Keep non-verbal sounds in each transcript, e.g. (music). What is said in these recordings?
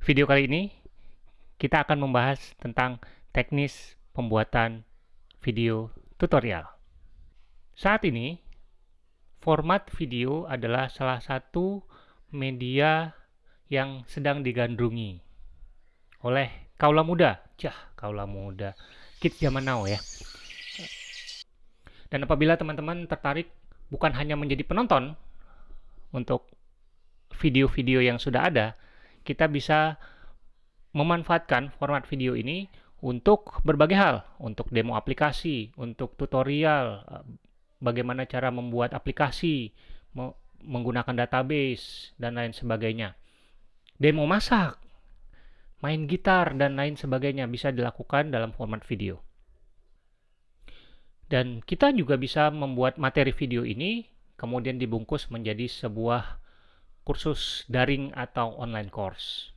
Video kali ini kita akan membahas tentang teknis pembuatan video tutorial. Saat ini, format video adalah salah satu media yang sedang digandrungi oleh kaula muda. Cah, kaula muda. Kids zaman now ya. Dan apabila teman-teman tertarik bukan hanya menjadi penonton untuk video-video yang sudah ada, kita bisa memanfaatkan format video ini untuk berbagai hal, untuk demo aplikasi, untuk tutorial, eh, bagaimana cara membuat aplikasi, menggunakan database, dan lain sebagainya. Demo masak, main gitar, dan lain sebagainya bisa dilakukan dalam format video. Dan kita juga bisa membuat materi video ini, kemudian dibungkus menjadi sebuah kursus daring atau online course.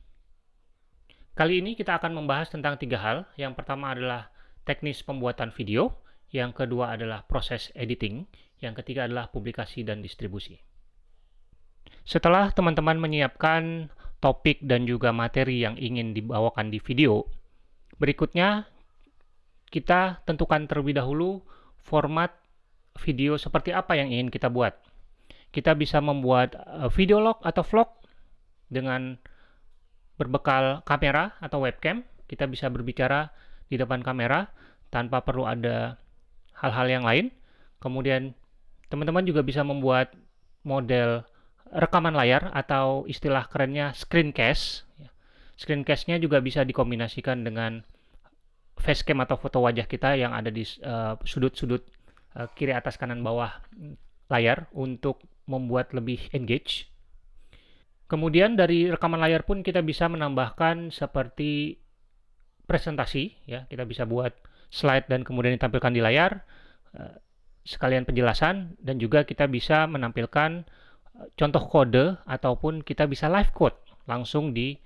Kali ini kita akan membahas tentang tiga hal. Yang pertama adalah teknis pembuatan video, yang kedua adalah proses editing, yang ketiga adalah publikasi dan distribusi. Setelah teman-teman menyiapkan topik dan juga materi yang ingin dibawakan di video, berikutnya kita tentukan terlebih dahulu format video seperti apa yang ingin kita buat kita bisa membuat uh, video log atau vlog dengan berbekal kamera atau webcam. Kita bisa berbicara di depan kamera tanpa perlu ada hal-hal yang lain. Kemudian teman-teman juga bisa membuat model rekaman layar atau istilah kerennya screencast. Screencast-nya juga bisa dikombinasikan dengan facecam atau foto wajah kita yang ada di uh, sudut-sudut uh, uh, kiri atas kanan bawah layar untuk membuat lebih engage. Kemudian dari rekaman layar pun kita bisa menambahkan seperti presentasi, ya kita bisa buat slide dan kemudian ditampilkan di layar, eh, sekalian penjelasan, dan juga kita bisa menampilkan eh, contoh kode ataupun kita bisa live code langsung di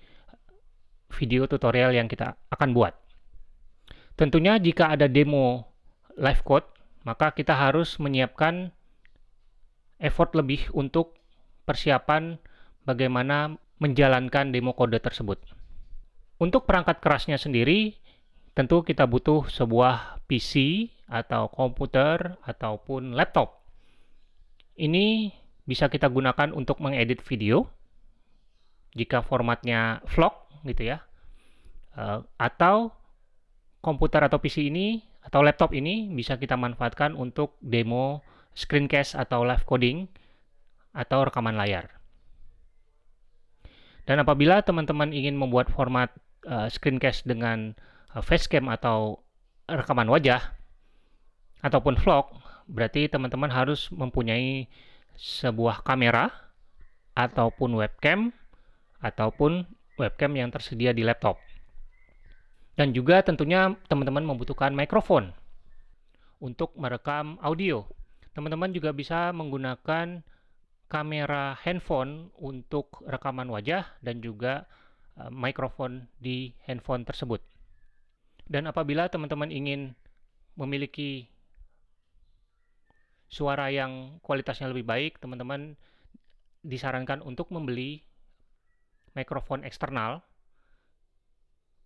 video tutorial yang kita akan buat. Tentunya jika ada demo live code, maka kita harus menyiapkan effort lebih untuk persiapan bagaimana menjalankan demo kode tersebut. Untuk perangkat kerasnya sendiri, tentu kita butuh sebuah PC atau komputer ataupun laptop. Ini bisa kita gunakan untuk mengedit video jika formatnya vlog gitu ya. Eh, atau komputer atau PC ini atau laptop ini bisa kita manfaatkan untuk demo screencast atau live coding atau rekaman layar. Dan apabila teman-teman ingin membuat format uh, screencast dengan uh, facecam atau rekaman wajah ataupun vlog, berarti teman-teman harus mempunyai sebuah kamera ataupun webcam ataupun webcam yang tersedia di laptop. Dan juga tentunya teman-teman membutuhkan mikrofon untuk merekam audio Teman-teman juga bisa menggunakan kamera handphone untuk rekaman wajah dan juga uh, mikrofon di handphone tersebut. Dan apabila teman-teman ingin memiliki suara yang kualitasnya lebih baik, teman-teman disarankan untuk membeli mikrofon eksternal.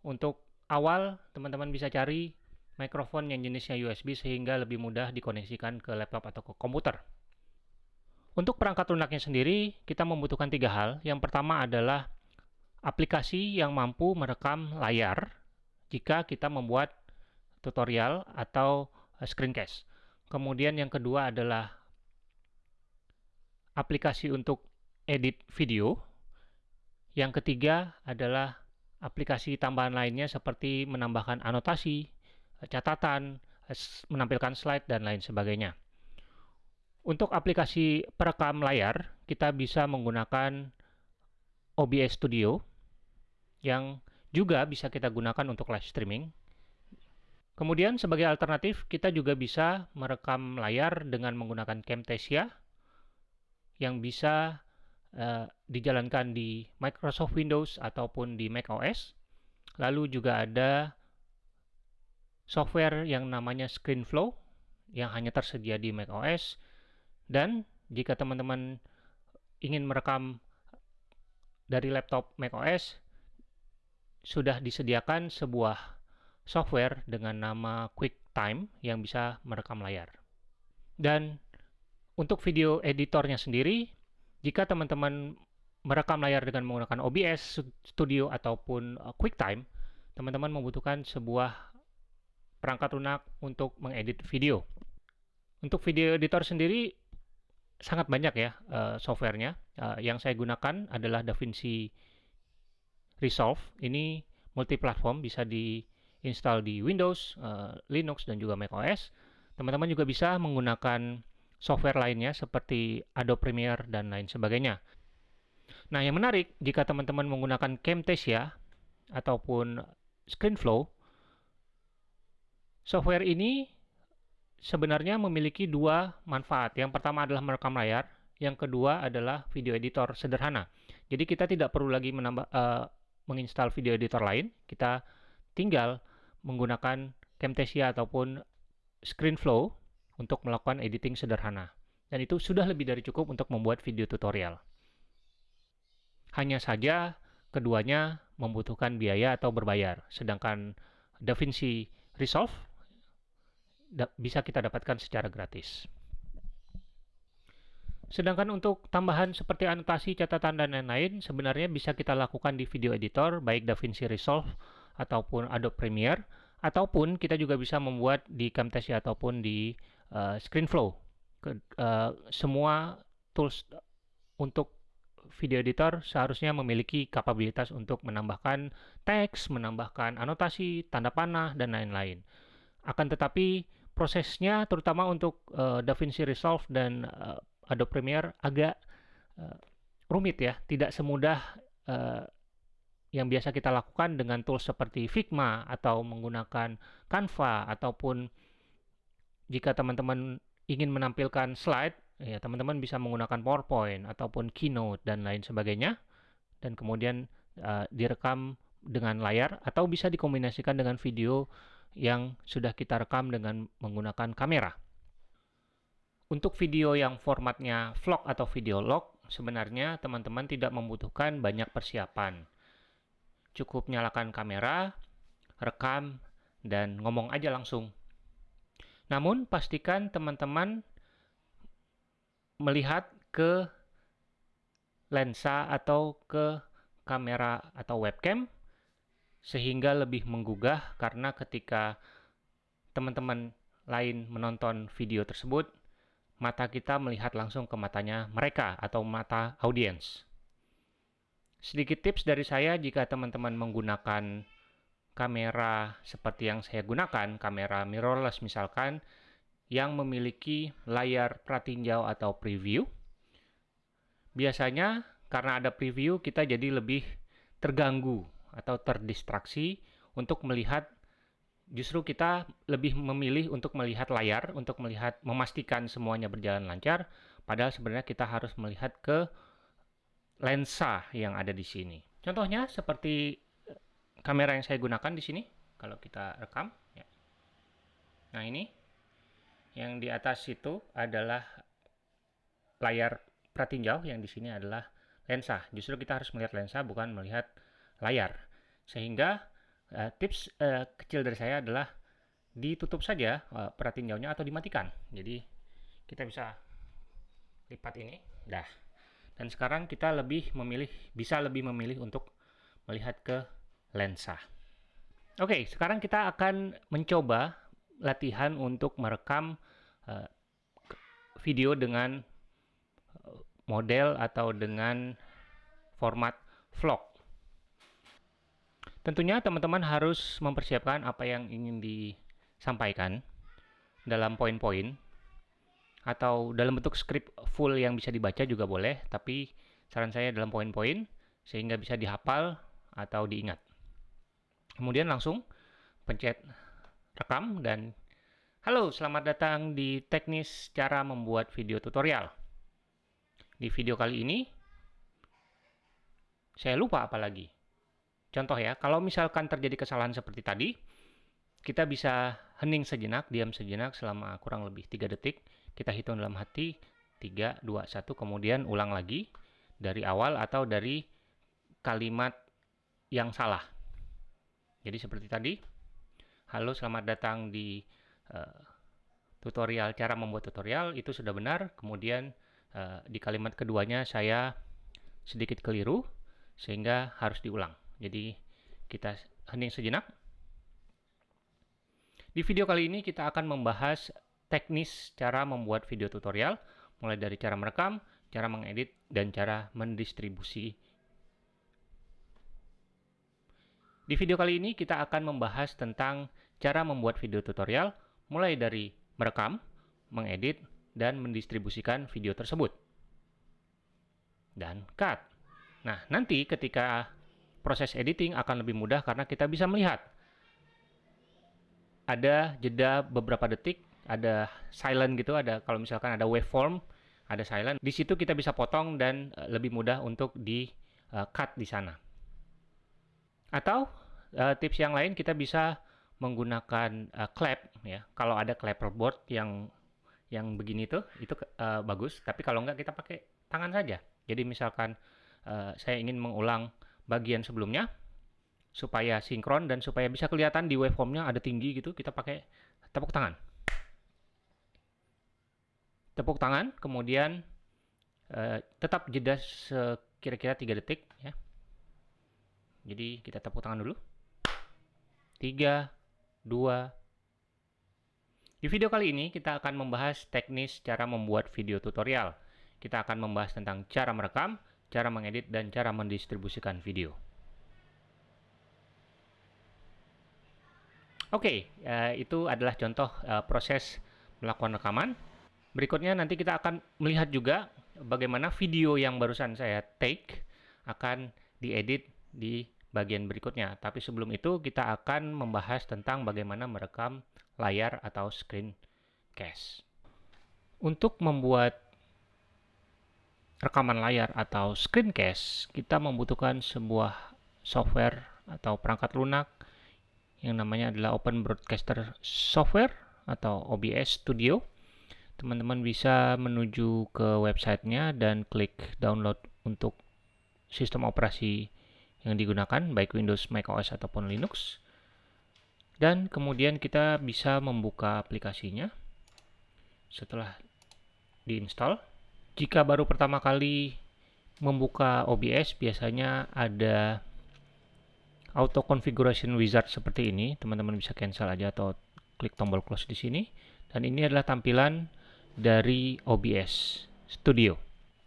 Untuk awal, teman-teman bisa cari mikrofon yang jenisnya USB sehingga lebih mudah dikoneksikan ke laptop atau ke komputer. Untuk perangkat lunaknya sendiri, kita membutuhkan tiga hal. Yang pertama adalah aplikasi yang mampu merekam layar jika kita membuat tutorial atau eh, screencast. Kemudian yang kedua adalah aplikasi untuk edit video. Yang ketiga adalah aplikasi tambahan lainnya seperti menambahkan anotasi, catatan, menampilkan slide, dan lain sebagainya. Untuk aplikasi perekam layar, kita bisa menggunakan OBS Studio yang juga bisa kita gunakan untuk live streaming. Kemudian sebagai alternatif, kita juga bisa merekam layar dengan menggunakan Camtasia yang bisa uh, dijalankan di Microsoft Windows ataupun di Mac OS. Lalu juga ada software yang namanya ScreenFlow yang hanya tersedia di macOS dan jika teman-teman ingin merekam dari laptop macOS sudah disediakan sebuah software dengan nama QuickTime yang bisa merekam layar. Dan untuk video editornya sendiri, jika teman-teman merekam layar dengan menggunakan OBS Studio ataupun uh, QuickTime, teman-teman membutuhkan sebuah perangkat lunak untuk mengedit video. Untuk video editor sendiri sangat banyak ya uh, softwarenya. Uh, yang saya gunakan adalah DaVinci Resolve. Ini multiplatform, bisa diinstal di Windows, uh, Linux, dan juga macOS. Teman-teman juga bisa menggunakan software lainnya seperti Adobe Premiere dan lain sebagainya. Nah, yang menarik jika teman-teman menggunakan Camtasia ataupun ScreenFlow, software ini sebenarnya memiliki dua manfaat. Yang pertama adalah merekam layar, yang kedua adalah video editor sederhana. Jadi kita tidak perlu lagi menambah uh, menginstal video editor lain, kita tinggal menggunakan Camtasia ataupun ScreenFlow untuk melakukan editing sederhana. Dan itu sudah lebih dari cukup untuk membuat video tutorial. Hanya saja keduanya membutuhkan biaya atau berbayar, sedangkan DaVinci Resolve bisa kita dapatkan secara gratis. Sedangkan untuk tambahan seperti anotasi, catatan, dan lain-lain sebenarnya bisa kita lakukan di video editor, baik DaVinci Resolve ataupun Adobe Premiere, ataupun kita juga bisa membuat di Camtasia ataupun di uh, ScreenFlow. Ke, uh, semua tools untuk video editor seharusnya memiliki kapabilitas untuk menambahkan teks, menambahkan anotasi, tanda panah, dan lain-lain. Akan tetapi prosesnya terutama untuk uh, DaVinci Resolve dan uh, Adobe Premiere agak uh, rumit ya, tidak semudah uh, yang biasa kita lakukan dengan tools seperti Figma atau menggunakan Canva ataupun jika teman-teman ingin menampilkan slide, ya teman-teman bisa menggunakan PowerPoint ataupun Keynote dan lain sebagainya. Dan kemudian uh, direkam dengan layar atau bisa dikombinasikan dengan video yang sudah kita rekam dengan menggunakan kamera. Untuk video yang formatnya vlog atau video log, sebenarnya teman-teman tidak membutuhkan banyak persiapan. Cukup nyalakan kamera, rekam, dan ngomong aja langsung. Namun, pastikan teman-teman melihat ke lensa atau ke kamera atau webcam sehingga lebih menggugah karena ketika teman-teman lain menonton video tersebut, mata kita melihat langsung ke matanya mereka atau mata audiens. Sedikit tips dari saya jika teman-teman menggunakan kamera seperti yang saya gunakan, kamera mirrorless misalkan, yang memiliki layar pratinjau atau preview. Biasanya karena ada preview kita jadi lebih terganggu atau terdistraksi untuk melihat justru kita lebih memilih untuk melihat layar untuk melihat memastikan semuanya berjalan lancar padahal sebenarnya kita harus melihat ke lensa yang ada di sini. Contohnya seperti eh, kamera yang saya gunakan di sini kalau kita rekam ya. Nah, ini yang di atas itu adalah layar pratinjau yang di sini adalah lensa. Justru kita harus melihat lensa bukan melihat layar. Sehingga uh, tips uh, kecil dari saya adalah ditutup saja uh, pratinjaunya atau dimatikan. Jadi kita bisa lipat ini, dah. Dan sekarang kita lebih memilih, bisa lebih memilih untuk melihat ke lensa. Oke, sekarang kita akan mencoba latihan untuk merekam uh, video dengan model atau dengan format vlog. Tentunya teman-teman harus mempersiapkan apa yang ingin disampaikan dalam poin-poin atau dalam bentuk skrip full yang bisa dibaca juga boleh, tapi saran saya dalam poin-poin sehingga bisa dihafal atau diingat. Kemudian langsung pencet rekam dan halo selamat datang di teknis cara membuat video tutorial. Di video kali ini saya lupa apa lagi. Contoh ya, kalau misalkan terjadi kesalahan seperti tadi, kita bisa hening sejenak, diam sejenak selama kurang lebih 3 detik. Kita hitung dalam hati 3, 2, 1, kemudian ulang lagi dari awal atau dari kalimat yang salah. Jadi seperti tadi, halo selamat datang di uh, tutorial cara membuat tutorial itu sudah benar. Kemudian uh, di kalimat keduanya saya sedikit keliru sehingga harus diulang. Jadi kita hening sejenak. Di video kali ini kita akan membahas teknis cara membuat video tutorial mulai dari cara merekam, cara mengedit, dan cara mendistribusi Di video kali ini kita akan membahas tentang cara membuat video tutorial mulai dari merekam, mengedit, dan mendistribusikan video tersebut. Dan cut. Nah, nanti ketika proses editing akan lebih mudah karena kita bisa melihat ada jeda beberapa detik, ada silent gitu, ada kalau misalkan ada waveform, ada silent. Di situ kita bisa potong dan eh, lebih mudah untuk di uh, cut di sana. Atau uh, tips yang lain kita bisa menggunakan clap ya. Kalau ada clapperboard yang yang begini tuh itu bagus, tapi kalau enggak kita pakai tangan saja. Jadi misalkan saya ingin mengulang bagian sebelumnya supaya sinkron dan supaya bisa kelihatan di waveformnya ada tinggi gitu, kita pakai tepuk tangan. Tepuk tangan, kemudian uh, tetap jeda sekira-kira 3 detik ya. Jadi kita tepuk tangan dulu. 3, 2. Di video kali ini kita akan membahas teknis cara membuat video tutorial. Kita akan membahas tentang cara merekam, cara mengedit, dan cara mendistribusikan video. Oke, okay, uh, eh, itu adalah contoh uh, proses melakukan rekaman. Berikutnya nanti kita akan melihat juga bagaimana video yang barusan saya take akan diedit di bagian berikutnya. Tapi sebelum itu kita akan membahas tentang bagaimana merekam layar atau screen cast. Untuk membuat rekaman layar atau screencast, kita membutuhkan sebuah software atau perangkat lunak yang namanya adalah Open Broadcaster Software atau OBS Studio. Teman-teman bisa menuju ke websitenya dan klik download untuk sistem operasi yang digunakan baik Windows, Mac OS ataupun Linux. Dan kemudian kita bisa membuka aplikasinya setelah diinstal. Jika baru pertama kali membuka OBS biasanya ada auto configuration wizard seperti ini. Teman-teman bisa cancel aja atau klik tombol close di sini. Dan ini adalah tampilan dari OBS Studio.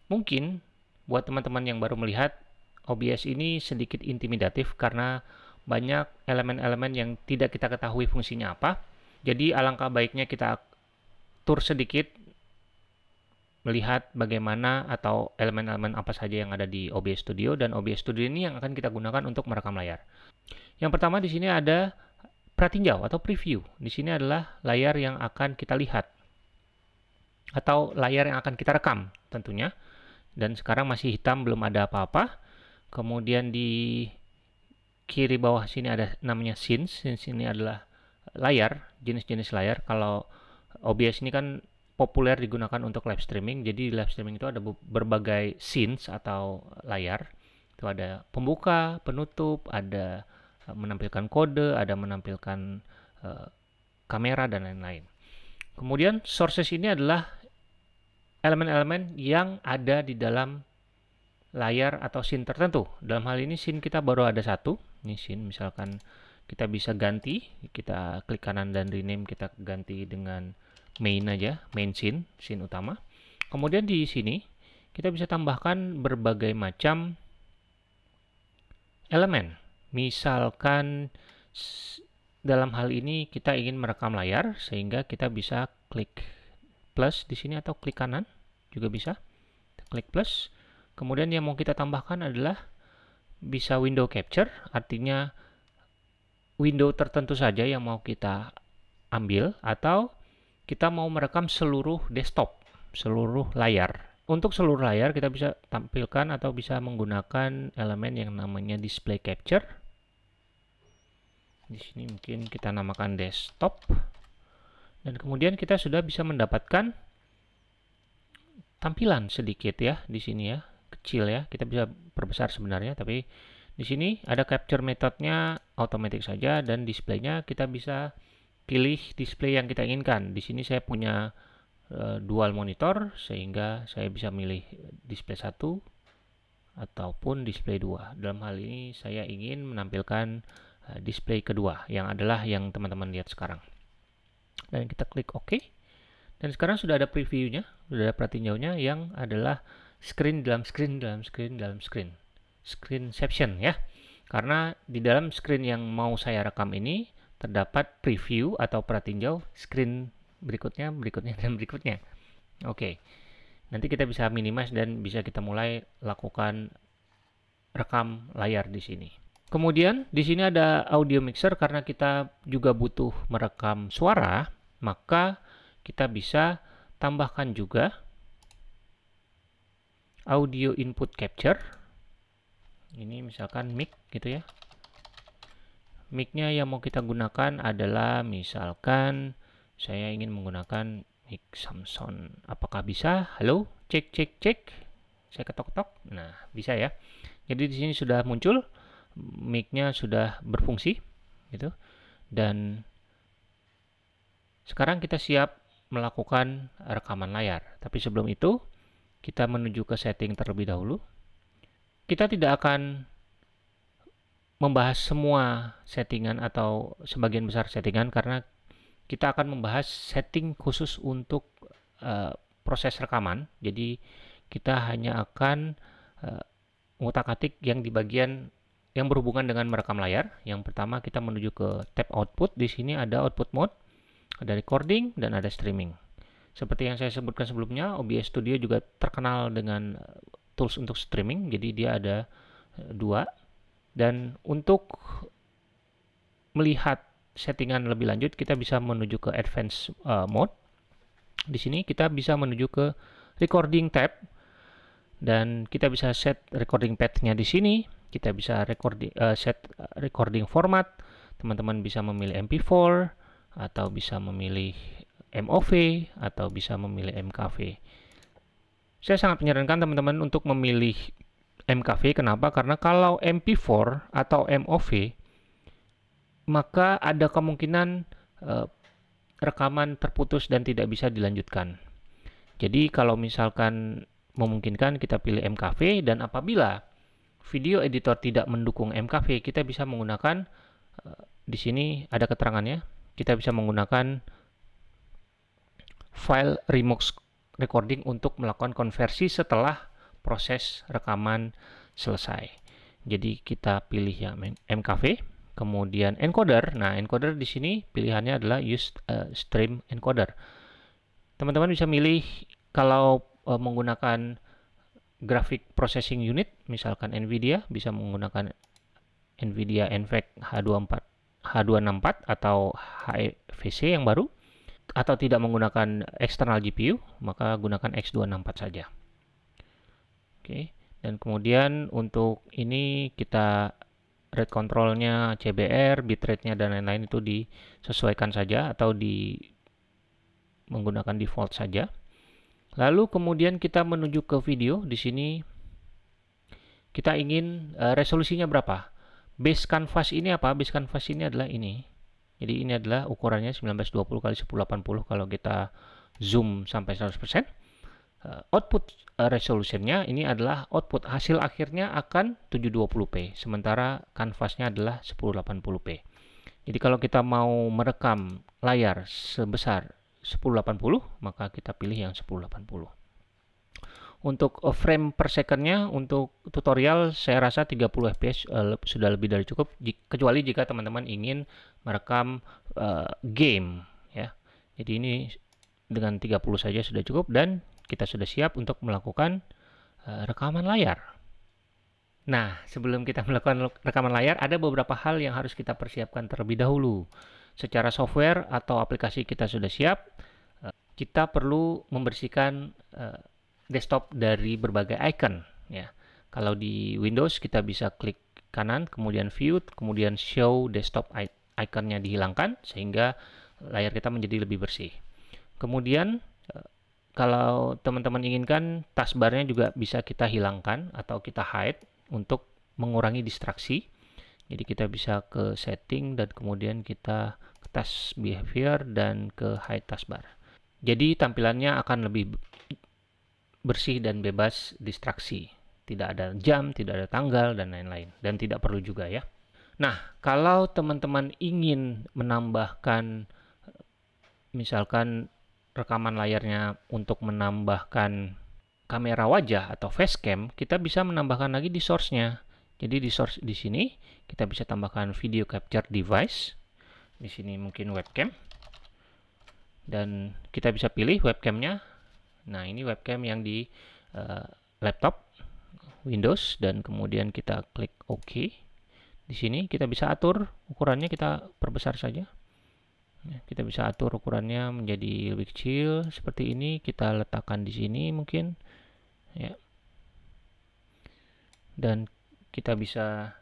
Mungkin buat teman-teman yang baru melihat OBS ini sedikit intimidatif karena banyak elemen-elemen yang tidak kita ketahui fungsinya apa. Jadi alangkah baiknya kita tur sedikit melihat bagaimana atau elemen-elemen apa saja yang ada di OBS Studio dan OBS Studio ini yang akan kita gunakan untuk merekam layar. Yang pertama di sini ada pratinjau atau preview. Di sini adalah layar yang akan kita lihat atau layar yang akan kita rekam tentunya. Dan sekarang masih hitam belum ada apa-apa. Kemudian di kiri bawah sini ada namanya scenes. Scenes ini adalah layar, jenis-jenis layar. Kalau OBS ini kan populer digunakan untuk live streaming. Jadi di live streaming itu ada berbagai scenes atau layar. Itu ada pembuka, penutup, ada eh, menampilkan kode, ada menampilkan uh, kamera dan lain-lain. Kemudian sources ini adalah elemen-elemen yang ada di dalam layar atau scene tertentu. Dalam hal ini scene kita baru ada satu. Ini scene misalkan kita bisa ganti, kita klik kanan dan rename kita ganti dengan main aja, main scene, scene utama. Kemudian di sini kita bisa tambahkan berbagai macam elemen. Misalkan dalam hal ini kita ingin merekam layar sehingga kita bisa klik plus di sini atau klik kanan juga bisa. Klik plus Kemudian yang mau kita tambahkan adalah bisa window capture, artinya window tertentu saja yang mau kita ambil atau kita mau merekam seluruh desktop, seluruh layar. Untuk seluruh layar kita bisa tampilkan atau bisa menggunakan elemen yang namanya display capture. Di sini mungkin kita namakan desktop. Dan kemudian kita sudah bisa mendapatkan tampilan sedikit ya di sini ya kecil ya kita bisa perbesar sebenarnya tapi Di sini ada capture metodenya otomatis saja dan displaynya kita bisa pilih display yang kita inginkan. Di sini saya punya uh, dual monitor sehingga saya bisa milih display satu ataupun display dua. Dalam hal ini saya ingin menampilkan uh, display kedua yang adalah yang teman-teman lihat sekarang. Dan kita klik OK. Dan sekarang sudah ada previewnya, sudah ada pratinjaunya yang adalah screen dalam screen dalam screen dalam screen screenception ya. Karena di dalam screen yang mau saya rekam ini terdapat preview atau pratinjau screen berikutnya, berikutnya, dan berikutnya. Oke, nanti kita bisa minimize dan bisa kita mulai lakukan rekam layar di sini. Kemudian di sini ada audio mixer karena kita juga butuh merekam suara, maka kita bisa tambahkan juga audio input capture ini misalkan mic gitu ya micnya yang mau kita gunakan adalah misalkan saya ingin menggunakan mic Samsung. Apakah bisa? Halo? Cek cek cek. Saya ketok-ketok. Nah bisa ya. Jadi di sini sudah muncul micnya sudah berfungsi gitu. Dan sekarang kita siap melakukan rekaman layar. Tapi sebelum itu kita menuju ke setting terlebih dahulu. Kita tidak akan membahas semua settingan atau sebagian besar settingan karena kita akan membahas setting khusus untuk uh, proses rekaman. Jadi kita hanya akan uh, ngutak-atik yang di bagian yang berhubungan dengan merekam layar. Yang pertama kita menuju ke tab output. Di sini ada output mode, ada recording dan ada streaming. Seperti yang saya sebutkan sebelumnya, OBS Studio juga terkenal dengan tools untuk streaming jadi dia ada eh, dua dan untuk melihat settingan lebih lanjut kita bisa menuju ke advanced uh, mode. Di sini kita bisa menuju ke recording tab. Dan kita bisa set recording path-nya di sini. Kita bisa recording uh, set recording format. Teman-teman bisa memilih MP4 atau bisa memilih MOV atau bisa memilih MKV saya sangat menyarankan teman-teman untuk memilih MKV. Kenapa? Karena kalau MP4 atau MOV, maka ada kemungkinan uh, rekaman terputus dan tidak bisa dilanjutkan. Jadi kalau misalkan memungkinkan kita pilih MKV dan apabila video editor tidak mendukung MKV, kita bisa menggunakan uh, di sini ada keterangannya. Kita bisa menggunakan file remux recording untuk melakukan konversi setelah proses rekaman selesai. Jadi kita pilih yang MKV, kemudian encoder. Nah, encoder di sini pilihannya adalah use uh, stream encoder. Teman-teman bisa milih kalau uh, menggunakan graphic processing unit, misalkan NVIDIA bisa menggunakan NVIDIA NVENC H24 H264 atau HEVC yang baru atau tidak menggunakan eksternal GPU, maka gunakan X264 saja. Oke, dan kemudian untuk ini kita rate controlnya CBR, bitrate-nya dan lain-lain itu disesuaikan saja atau di menggunakan default saja. Lalu kemudian kita menuju ke video. Di sini kita ingin uh, resolusinya berapa? Base canvas ini apa? Base canvas ini adalah ini. Jadi ini adalah ukurannya 1920 kali 1080 kalau kita zoom sampai 100%. Eh, output uh, resolutionnya ini adalah output. Hasil akhirnya akan 720p, sementara kanvasnya adalah 1080p. Jadi kalau kita mau merekam layar sebesar 1080, maka kita pilih yang 1080 untuk uh, frame per secondnya untuk tutorial saya rasa 30 fps sudah lebih dari cukup kecuali jika teman-teman ingin merekam uh, game ya. Jadi ini dengan 30 saja sudah cukup dan kita sudah siap untuk melakukan uh, rekaman layar nah sebelum kita (laughs) melakukan rekaman layar ada beberapa hal yang harus kita persiapkan terlebih dahulu secara software atau aplikasi kita sudah siap uh, kita perlu membersihkan uh, desktop dari berbagai icon ya. Kalau di Windows kita bisa klik kanan, kemudian view, kemudian show desktop iconnya dihilangkan sehingga layar kita menjadi lebih bersih. Kemudian eh, kalau teman-teman inginkan taskbarnya juga bisa kita hilangkan atau kita hide untuk mengurangi distraksi. Jadi kita bisa ke setting dan kemudian kita ke task behavior dan ke hide taskbar. Jadi tampilannya akan lebih bersih dan bebas distraksi. Tidak ada jam, tidak ada tanggal, dan lain-lain. Dan tidak perlu juga ya. Nah, kalau teman-teman ingin menambahkan misalkan rekaman layarnya untuk menambahkan kamera wajah atau facecam, kita bisa menambahkan lagi di source-nya. Jadi di source di sini kita bisa tambahkan video capture device. Di sini mungkin webcam. Dan kita bisa pilih webcamnya. Nah, ini webcam yang di uh, laptop Windows dan kemudian kita klik OK. Di sini kita bisa atur ukurannya kita perbesar saja. Ya, kita bisa atur ukurannya menjadi lebih kecil seperti ini. Kita letakkan di sini mungkin, ya. Dan kita bisa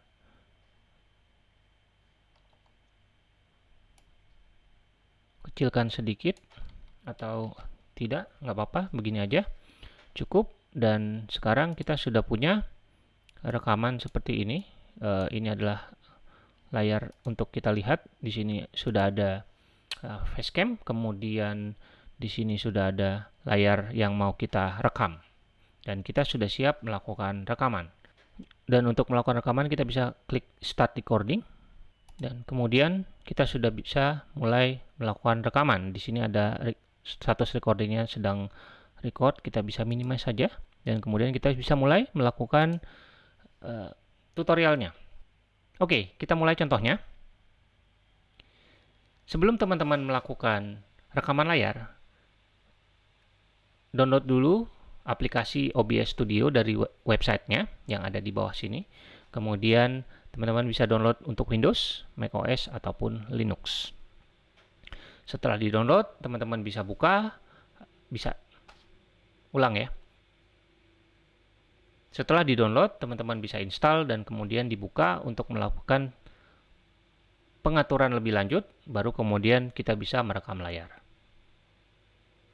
kecilkan sedikit atau tidak, nggak apa-apa, begini aja cukup. Dan sekarang kita sudah punya rekaman seperti ini uh, ini adalah layar untuk kita lihat. Di sini sudah ada uh, facecam, kemudian di sini sudah ada layar yang mau kita rekam. Dan kita sudah siap melakukan rekaman. Dan untuk melakukan rekaman kita bisa klik start recording dan kemudian kita sudah bisa mulai melakukan rekaman. Di sini ada status recordingnya sedang record, kita bisa minimize saja dan kemudian kita bisa mulai melakukan uh, tutorialnya. Oke, kita mulai contohnya. Sebelum teman-teman melakukan rekaman layar, download dulu aplikasi OBS Studio dari websitenya yang ada di bawah sini. Kemudian teman-teman bisa download untuk Windows, macOS, ataupun Linux. Setelah di-download, teman-teman bisa buka, bisa ulang ya, setelah di-download, teman-teman bisa install dan kemudian dibuka untuk melakukan pengaturan lebih lanjut, baru kemudian kita bisa merekam layar.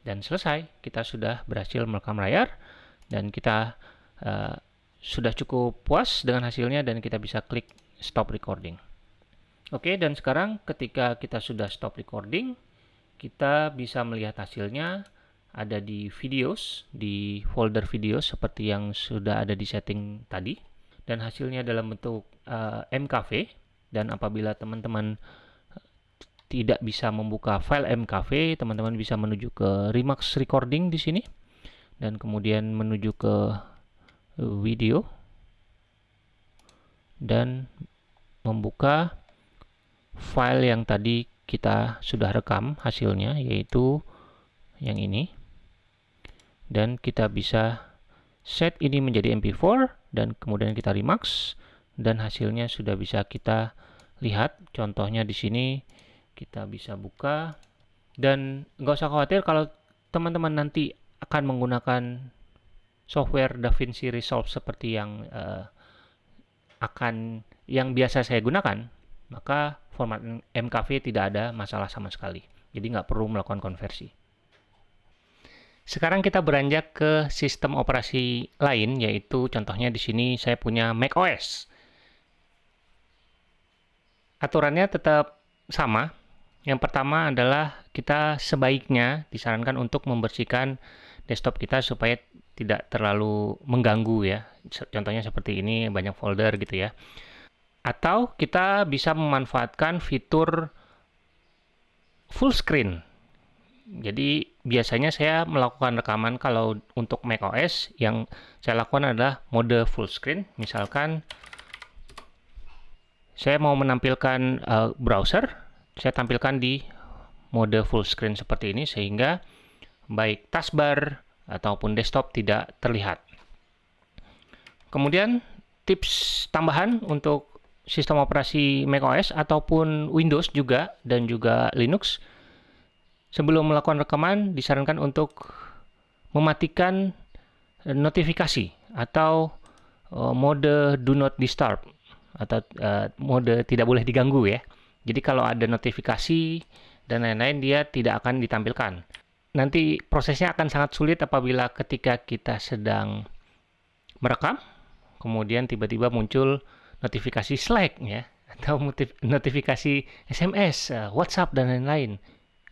Dan selesai, kita sudah berhasil merekam layar dan kita uh, sudah cukup puas dengan hasilnya dan kita bisa klik stop recording. Oke, dan sekarang ketika kita sudah stop recording, kita bisa melihat hasilnya ada di videos, di folder videos seperti yang sudah ada di setting tadi. Dan hasilnya dalam bentuk uh, eh, MKV. Dan apabila teman-teman eh, tidak bisa membuka file MKV, teman-teman bisa menuju ke Remax Recording di sini. Dan kemudian menuju ke video. Dan membuka file yang tadi kita sudah rekam hasilnya, yaitu yang ini dan kita bisa set ini menjadi MP4 dan kemudian kita remix dan hasilnya sudah bisa kita lihat. Contohnya di sini kita bisa buka. Dan nggak usah khawatir kalau teman-teman nanti akan menggunakan software DaVinci Resolve seperti yang uh, akan yang biasa saya gunakan maka format MKV tidak ada masalah sama sekali. Jadi nggak perlu melakukan konversi. Sekarang kita beranjak ke sistem operasi lain, yaitu contohnya di sini saya punya macOS. Aturannya tetap sama. Yang pertama adalah kita sebaiknya disarankan untuk membersihkan desktop kita supaya tidak terlalu mengganggu ya. Contohnya seperti ini, banyak folder gitu ya. Atau kita bisa memanfaatkan fitur full screen jadi biasanya saya melakukan rekaman kalau untuk macOS yang saya lakukan adalah mode full screen. Misalkan saya mau menampilkan uh, browser, saya tampilkan di mode full screen seperti ini sehingga baik taskbar ataupun desktop tidak terlihat. Kemudian tips tambahan untuk sistem operasi macOS ataupun Windows juga dan juga Linux. Sebelum melakukan rekaman disarankan untuk mematikan eh, notifikasi atau uh, mode do not disturb atau uh, mode tidak boleh diganggu ya. Jadi kalau ada notifikasi dan lain-lain dia tidak akan ditampilkan. Nanti prosesnya akan sangat sulit apabila ketika kita sedang merekam, kemudian tiba-tiba muncul notifikasi Slack ya atau notifikasi SMS, uh, WhatsApp dan lain-lain.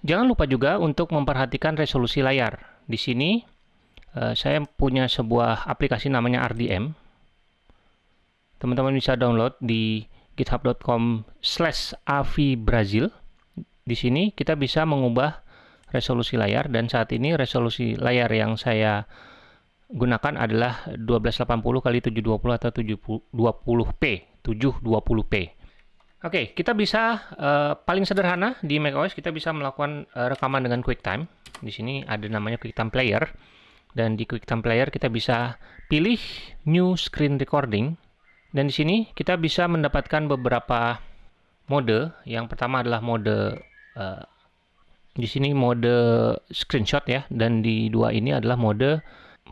Jangan lupa juga untuk memperhatikan resolusi layar. Di sini uh, saya punya sebuah aplikasi namanya RDM. Teman-teman bisa download di github.com slash avbrazil. Di sini kita bisa mengubah resolusi layar dan saat ini resolusi layar yang saya gunakan adalah 1280 x 720 atau 720p, 720p. Oke, kita bisa uh, paling sederhana di macOS kita bisa melakukan uh, rekaman dengan QuickTime. Di sini ada namanya QuickTime Player dan di QuickTime Player kita bisa pilih New Screen Recording dan di sini kita bisa mendapatkan beberapa mode. Yang pertama adalah mode uh, di sini mode screenshot ya. Dan di dua ini adalah mode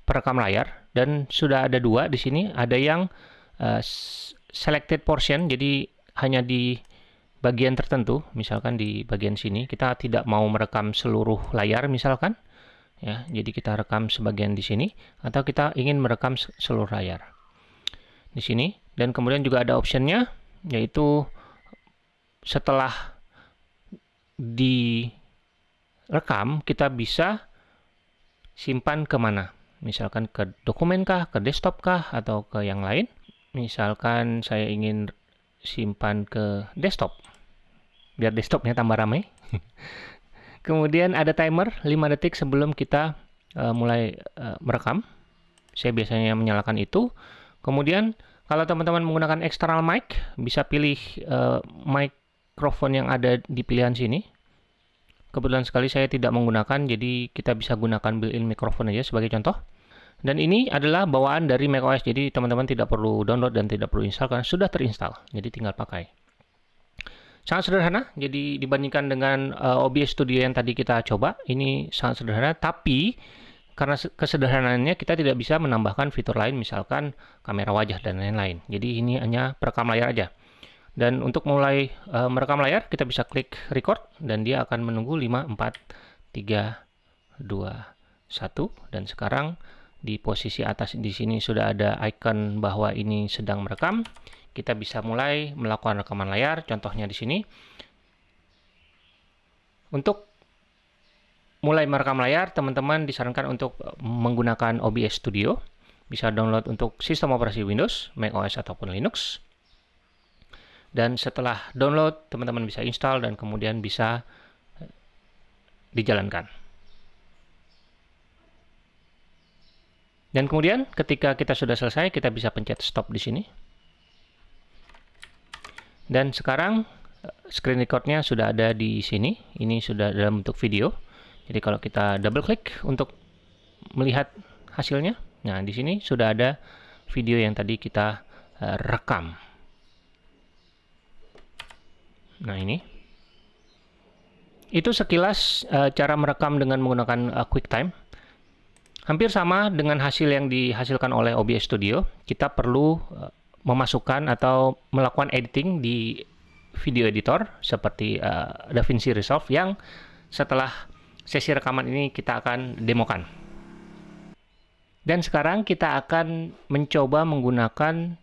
perekam layar. Dan sudah ada dua di sini. Ada yang uh, selected portion. Jadi hanya di bagian tertentu, misalkan di bagian sini, kita tidak mau merekam seluruh layar misalkan, ya, jadi kita rekam sebagian di sini, atau kita ingin merekam seluruh layar. Di sini, dan kemudian juga ada optionnya, yaitu setelah direkam, kita bisa simpan ke mana. Misalkan ke dokumen kah, ke desktop kah, atau ke yang lain. Misalkan saya ingin simpan ke desktop. Biar desktopnya tambah ramai. (laughs) Kemudian ada timer 5 detik sebelum kita uh, mulai uh, merekam. Saya biasanya menyalakan itu kemudian kalau teman-teman menggunakan external mic bisa pilih uh, microphone yang ada di pilihan sini kebetulan sekali saya tidak menggunakan jadi kita bisa gunakan built-in microphone aja sebagai contoh dan ini adalah bawaan dari macOS, jadi teman-teman tidak perlu download dan tidak perlu install karena sudah terinstall, jadi tinggal pakai. Sangat sederhana, jadi dibandingkan dengan uh, eh, OBS Studio yang tadi kita coba, ini sangat sederhana, tapi karena kesederhanaannya kita tidak bisa menambahkan fitur lain, misalkan kamera wajah dan lain-lain. Jadi ini hanya perekam layar aja. Dan untuk mulai uh, merekam layar, kita bisa klik record, dan dia akan menunggu 5, 4, 3, 2, 1, dan sekarang di posisi atas di sini sudah ada icon bahwa ini sedang merekam. Kita bisa mulai melakukan rekaman layar, contohnya di sini. Untuk mulai merekam layar, teman-teman disarankan untuk menggunakan OBS Studio. Bisa download untuk sistem operasi Windows, macOS ataupun Linux. Dan setelah download, teman-teman bisa install dan kemudian bisa dijalankan. Dan kemudian ketika kita sudah selesai, kita bisa pencet stop di sini. Dan sekarang eh, screen recordnya sudah ada di sini. Ini sudah dalam bentuk video. Jadi kalau kita double klik untuk melihat hasilnya, nah di sini sudah ada video yang tadi kita uh, rekam. Nah ini. Itu sekilas uh, cara merekam dengan menggunakan uh, QuickTime. Hampir sama dengan hasil yang dihasilkan oleh OBS Studio, kita perlu memasukkan atau melakukan editing di video editor seperti uh, DaVinci Resolve yang setelah sesi rekaman ini kita akan demokan. Dan sekarang kita akan mencoba menggunakan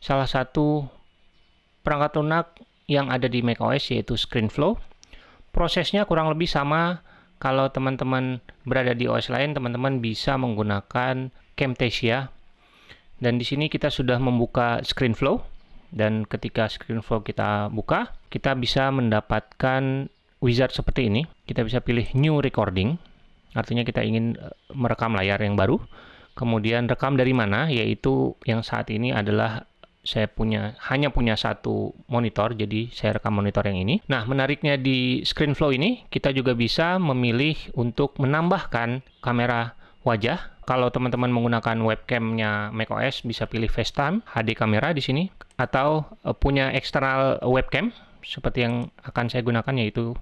salah satu perangkat lunak yang ada di macOS yaitu ScreenFlow. Prosesnya kurang lebih sama kalau teman-teman berada di OS lain, teman-teman bisa menggunakan Camtasia. Dan di sini kita sudah membuka ScreenFlow. Dan ketika ScreenFlow kita buka, kita bisa mendapatkan wizard seperti ini. Kita bisa pilih New Recording. Artinya kita ingin eh, merekam layar yang baru. Kemudian rekam dari mana, yaitu yang saat ini adalah saya punya hanya punya satu monitor, jadi saya rekam monitor yang ini. Nah, menariknya di ScreenFlow ini, kita juga bisa memilih untuk menambahkan kamera wajah. Kalau teman-teman menggunakan webcamnya macOS, bisa pilih FaceTime, HD kamera di sini, atau uh, punya eksternal webcam, seperti yang akan saya gunakan, yaitu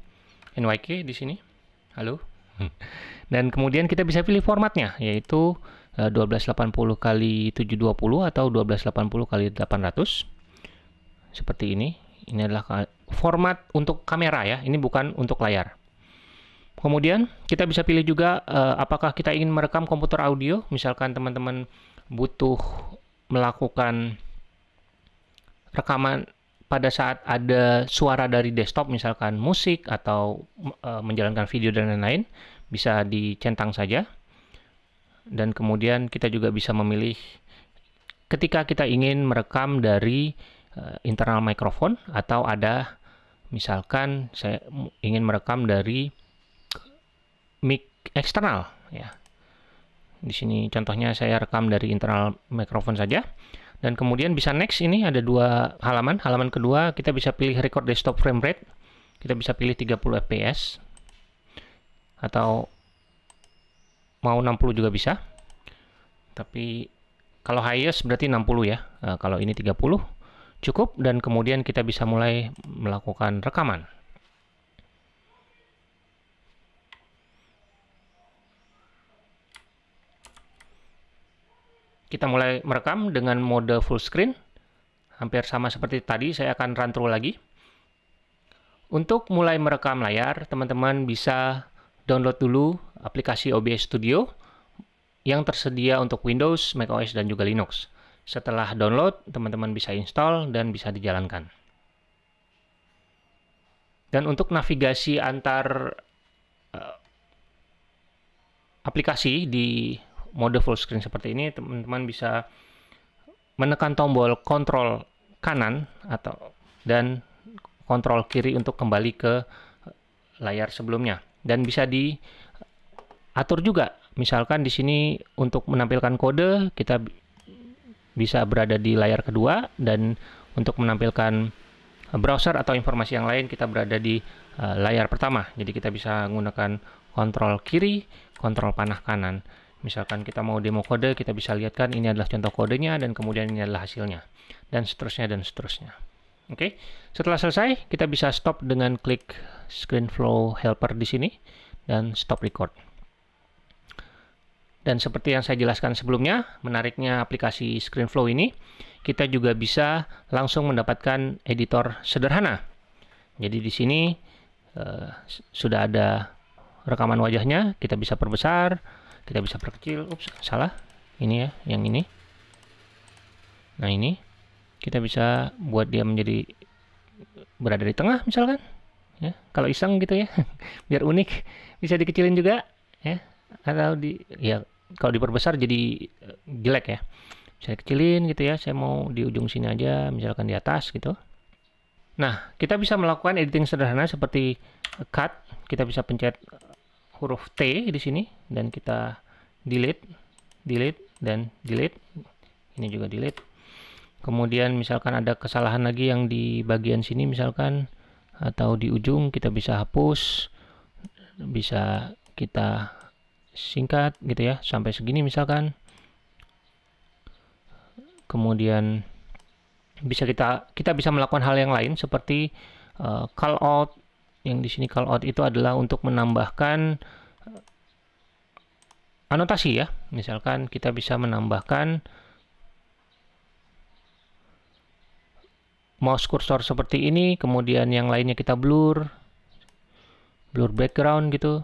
NYK di sini. Halo. Dan kemudian kita bisa pilih formatnya, yaitu 1280 eh, kali 720 atau 1280 kali 800 seperti ini. Ini adalah format untuk kamera ya. Ini bukan untuk layar. Kemudian kita bisa pilih juga uh, apakah kita ingin merekam komputer audio. Misalkan teman-teman butuh melakukan rekaman pada saat ada suara dari desktop misalkan musik atau e, menjalankan video dan lain-lain bisa dicentang saja. Dan kemudian kita juga bisa memilih ketika kita ingin merekam dari e, internal mikrofon atau ada misalkan saya ingin merekam dari mic eksternal ya. Di sini contohnya saya rekam dari internal mikrofon saja dan kemudian bisa next ini ada dua halaman. Halaman kedua kita bisa pilih record desktop frame rate. Kita bisa pilih 30 fps atau mau 60 juga bisa. Tapi kalau highest berarti 60 ya. Nah, kalau ini 30 cukup dan kemudian kita bisa mulai melakukan rekaman. Kita mulai merekam dengan mode full screen. Hampir sama seperti tadi, saya akan run through lagi. Untuk mulai merekam layar, teman-teman bisa download dulu aplikasi OBS Studio yang tersedia untuk Windows, macOS, dan juga Linux. Setelah download, teman-teman bisa install dan bisa dijalankan. Dan untuk navigasi antar uh, aplikasi di mode full screen seperti ini, teman-teman bisa menekan tombol kontrol kanan atau dan kontrol kiri untuk kembali ke layar sebelumnya dan bisa diatur juga. Misalkan di sini untuk menampilkan kode kita bisa berada di layar kedua dan untuk menampilkan browser atau informasi yang lain kita berada di uh, layar pertama. Jadi kita bisa menggunakan kontrol kiri, kontrol panah kanan. Misalkan kita mau demo kode, kita bisa lihat kan ini adalah contoh kodenya dan kemudian ini adalah hasilnya. Dan seterusnya dan seterusnya. Oke, okay. setelah selesai kita bisa stop dengan klik ScreenFlow Helper di sini dan stop record. Dan seperti yang saya jelaskan sebelumnya, menariknya aplikasi ScreenFlow ini, kita juga bisa langsung mendapatkan editor sederhana. Jadi di sini uh, sudah ada rekaman wajahnya, kita bisa perbesar, kita bisa perkecil. Ups salah. Ini ya yang ini. Nah ini. Kita bisa buat dia menjadi berada di tengah misalkan. Ya kalau iseng gitu ya. (laughs) Biar unik. Bisa dikecilin juga ya. Atau di ya kalau diperbesar jadi eh, jelek ya. Saya kecilin gitu ya saya mau di ujung sini aja misalkan di atas gitu. Nah kita bisa melakukan editing sederhana seperti cut. Kita bisa pencet huruf T di sini dan kita delete, delete dan delete. Ini juga delete. Kemudian misalkan ada kesalahan lagi yang di bagian sini misalkan atau di ujung kita bisa hapus, bisa kita singkat gitu ya sampai segini misalkan. Kemudian bisa kita kita bisa melakukan hal yang lain seperti uh, call out yang di sini call out itu adalah untuk menambahkan eh, anotasi ya. Misalkan kita bisa menambahkan mouse cursor seperti ini, kemudian yang lainnya kita blur, blur background gitu.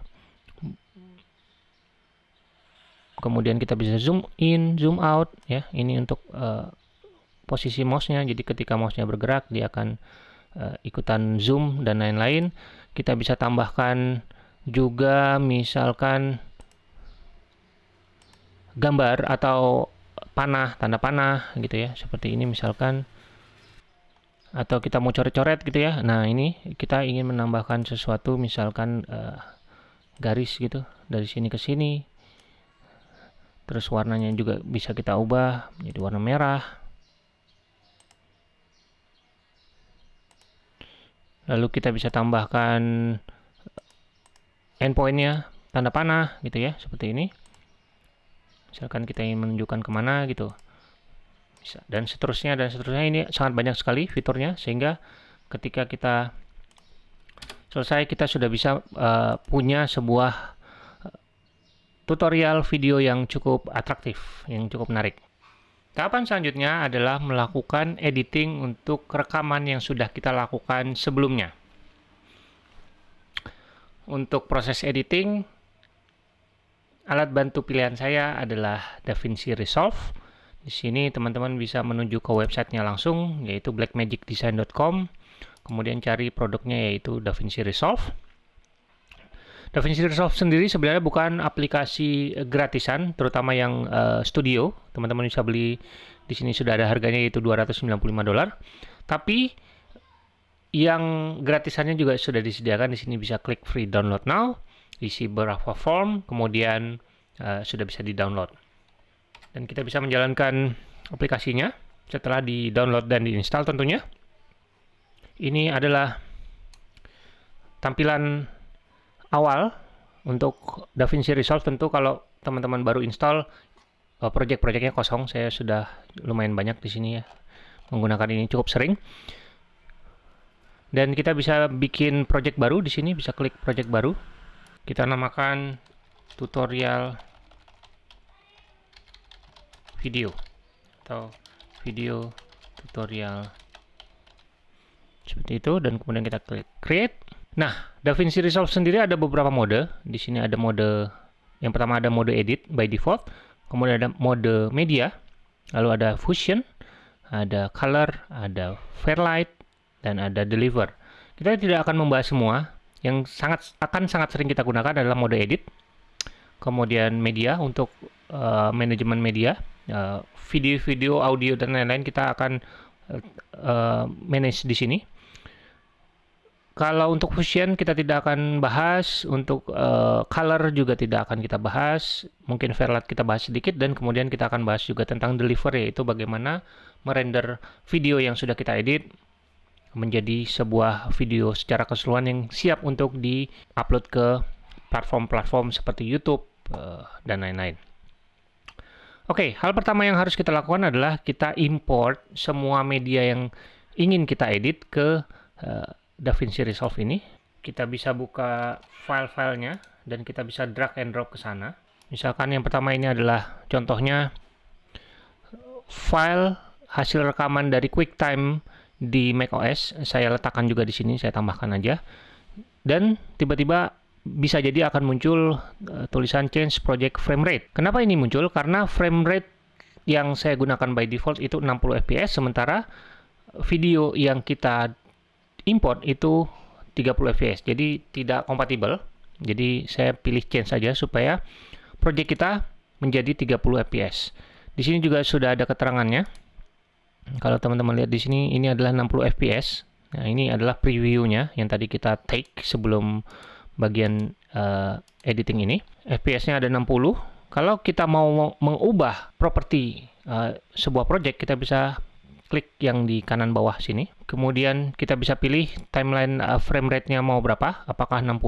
Kemudian kita bisa zoom in, zoom out ya. Ini untuk uh, posisi mouse-nya. Jadi ketika mouse-nya bergerak dia akan ikutan zoom dan lain-lain. Kita bisa tambahkan juga misalkan gambar atau panah, tanda panah gitu ya. Seperti ini misalkan atau kita mau coret-coret gitu ya. Nah, ini kita ingin menambahkan sesuatu misalkan uh, garis gitu dari sini ke sini. Terus warnanya juga bisa kita ubah menjadi warna merah. Lalu kita bisa tambahkan endpointnya tanda panah gitu ya seperti ini. Misalkan kita ingin menunjukkan ke mana gitu. Bisa dan seterusnya dan seterusnya. Ini sangat banyak sekali fiturnya sehingga ketika kita selesai kita sudah bisa uh, punya sebuah eh, tutorial video yang cukup atraktif yang cukup menarik Tahapan selanjutnya adalah melakukan editing untuk rekaman yang sudah kita lakukan sebelumnya. Untuk proses editing, alat bantu pilihan saya adalah DaVinci Resolve. Di sini teman-teman bisa menuju ke websitenya langsung, yaitu blackmagicdesign.com. Kemudian cari produknya yaitu DaVinci Resolve. DaVinci Resolve sendiri sebenarnya bukan aplikasi gratisan, terutama yang uh, studio. Teman-teman bisa beli di sini sudah ada harganya yaitu 295 dolar. Tapi yang gratisannya juga sudah disediakan di sini bisa klik free download now, isi beberapa form, kemudian uh, sudah bisa di-download dan kita bisa menjalankan aplikasinya setelah di-download dan di-install tentunya. Ini adalah tampilan awal untuk DaVinci Resolve tentu kalau teman-teman baru install uh, project-projectnya kosong. Saya sudah lumayan banyak di sini ya menggunakan ini cukup sering. Dan kita bisa bikin project baru di sini, bisa klik project baru. Kita namakan tutorial video atau video tutorial seperti itu dan kemudian kita klik create. Nah, DaVinci Resolve sendiri ada beberapa mode. Di sini ada mode yang pertama ada mode edit by default, kemudian ada mode media, lalu ada fusion, ada color, ada fairlight dan ada deliver. Kita tidak akan membahas semua. Yang sangat akan sangat sering kita gunakan adalah mode edit, kemudian media untuk uh, manajemen media, Eh, video-video, audio dan lain-lain kita akan uh, manage di sini. Kalau untuk fusion kita tidak akan bahas, untuk uh, color juga tidak akan kita bahas, mungkin fairlight kita bahas sedikit dan kemudian kita akan bahas juga tentang delivery yaitu bagaimana merender video yang sudah kita edit menjadi sebuah video secara keseluruhan yang siap untuk di-upload ke platform-platform seperti YouTube uh, dan lain-lain. Oke, hal pertama yang harus kita lakukan adalah kita import semua media yang ingin kita edit ke uh, DaVinci Resolve ini. Kita bisa buka file-filenya dan kita bisa drag and drop ke sana. Misalkan yang pertama ini adalah contohnya file hasil rekaman dari QuickTime di macOS. Saya letakkan juga di sini, saya tambahkan aja. Dan tiba-tiba bisa jadi akan muncul uh, tulisan change project frame rate. Kenapa ini muncul? Karena frame rate yang saya gunakan by default itu 60 fps, sementara video yang kita import itu 30 fps. Jadi tidak kompatibel. Jadi saya pilih change saja supaya project kita menjadi 30 fps. Di sini juga sudah ada keterangannya. Kalau teman-teman lihat di sini ini adalah 60 fps. Nah, ini adalah previewnya yang tadi kita take sebelum bagian uh, editing ini. FPS-nya ada 60. Kalau kita mau mengubah properti uh, sebuah project, kita bisa klik yang di kanan bawah sini. Kemudian kita bisa pilih timeline uh, frame rate-nya mau berapa, apakah 60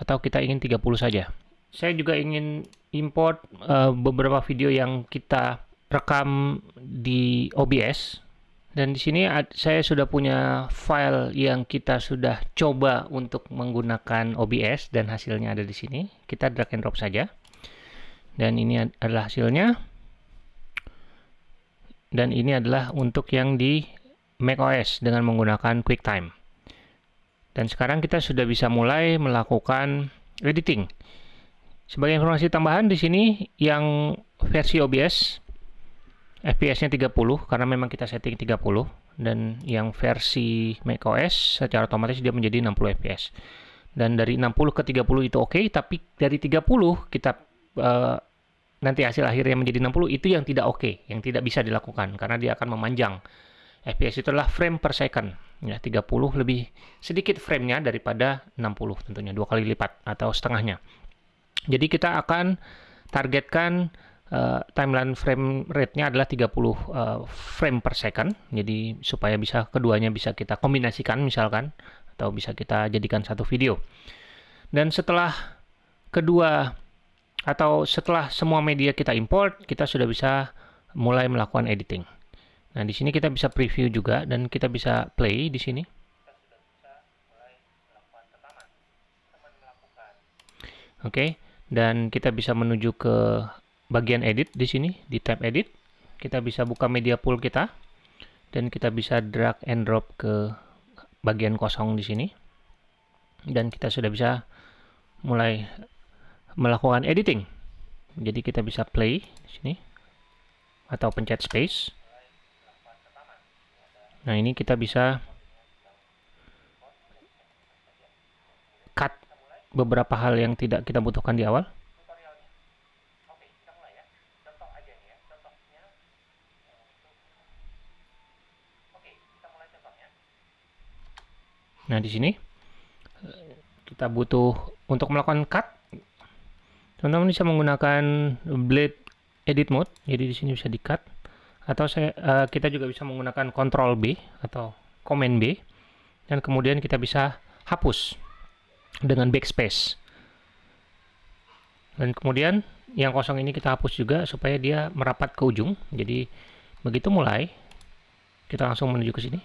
atau kita ingin 30 saja. Saya juga ingin import uh, beberapa video yang kita rekam di OBS dan di sini saya sudah punya file yang kita sudah coba untuk menggunakan OBS dan hasilnya ada di sini. Kita drag and drop saja. Dan ini adalah hasilnya. Dan ini adalah untuk yang di macOS dengan menggunakan QuickTime. Dan sekarang kita sudah bisa mulai melakukan editing. Sebagai informasi tambahan di sini yang versi OBS FPS-nya 30 karena memang kita setting 30 dan yang versi macOS secara otomatis dia menjadi 60 FPS. Dan dari 60 ke 30 itu oke, okay, tapi dari 30 kita uh, nanti hasil akhirnya menjadi 60 itu yang tidak oke, okay, yang tidak bisa dilakukan karena dia akan memanjang. FPS itu adalah frame per second. Ya, 30 lebih sedikit framenya daripada 60 tentunya, dua kali lipat atau setengahnya. Jadi kita akan targetkan uh, timeline frame rate-nya adalah 30 uh, eh, frame per second. Jadi supaya bisa keduanya bisa kita kombinasikan misalkan atau bisa kita jadikan satu video. Dan setelah kedua atau setelah semua media kita import, kita sudah bisa mulai melakukan editing. Nah, di sini kita bisa preview juga dan kita bisa play di sini. Oke, okay. dan kita bisa menuju ke bagian edit di sini di tab edit kita bisa buka media pool kita dan kita bisa drag and drop ke bagian kosong di sini dan kita sudah bisa mulai melakukan editing jadi kita bisa play di sini atau pencet space. Nah, ini kita bisa cut beberapa hal yang tidak kita butuhkan di awal. Nah, di sini kita butuh untuk melakukan cut. Teman-teman bisa menggunakan blade edit mode. Jadi di sini bisa di-cut atau saya uh, kita juga bisa menggunakan Ctrl B atau Command B dan kemudian kita bisa hapus dengan backspace. Dan kemudian yang kosong ini kita hapus juga supaya dia merapat ke ujung. Jadi begitu mulai kita langsung menuju ke sini.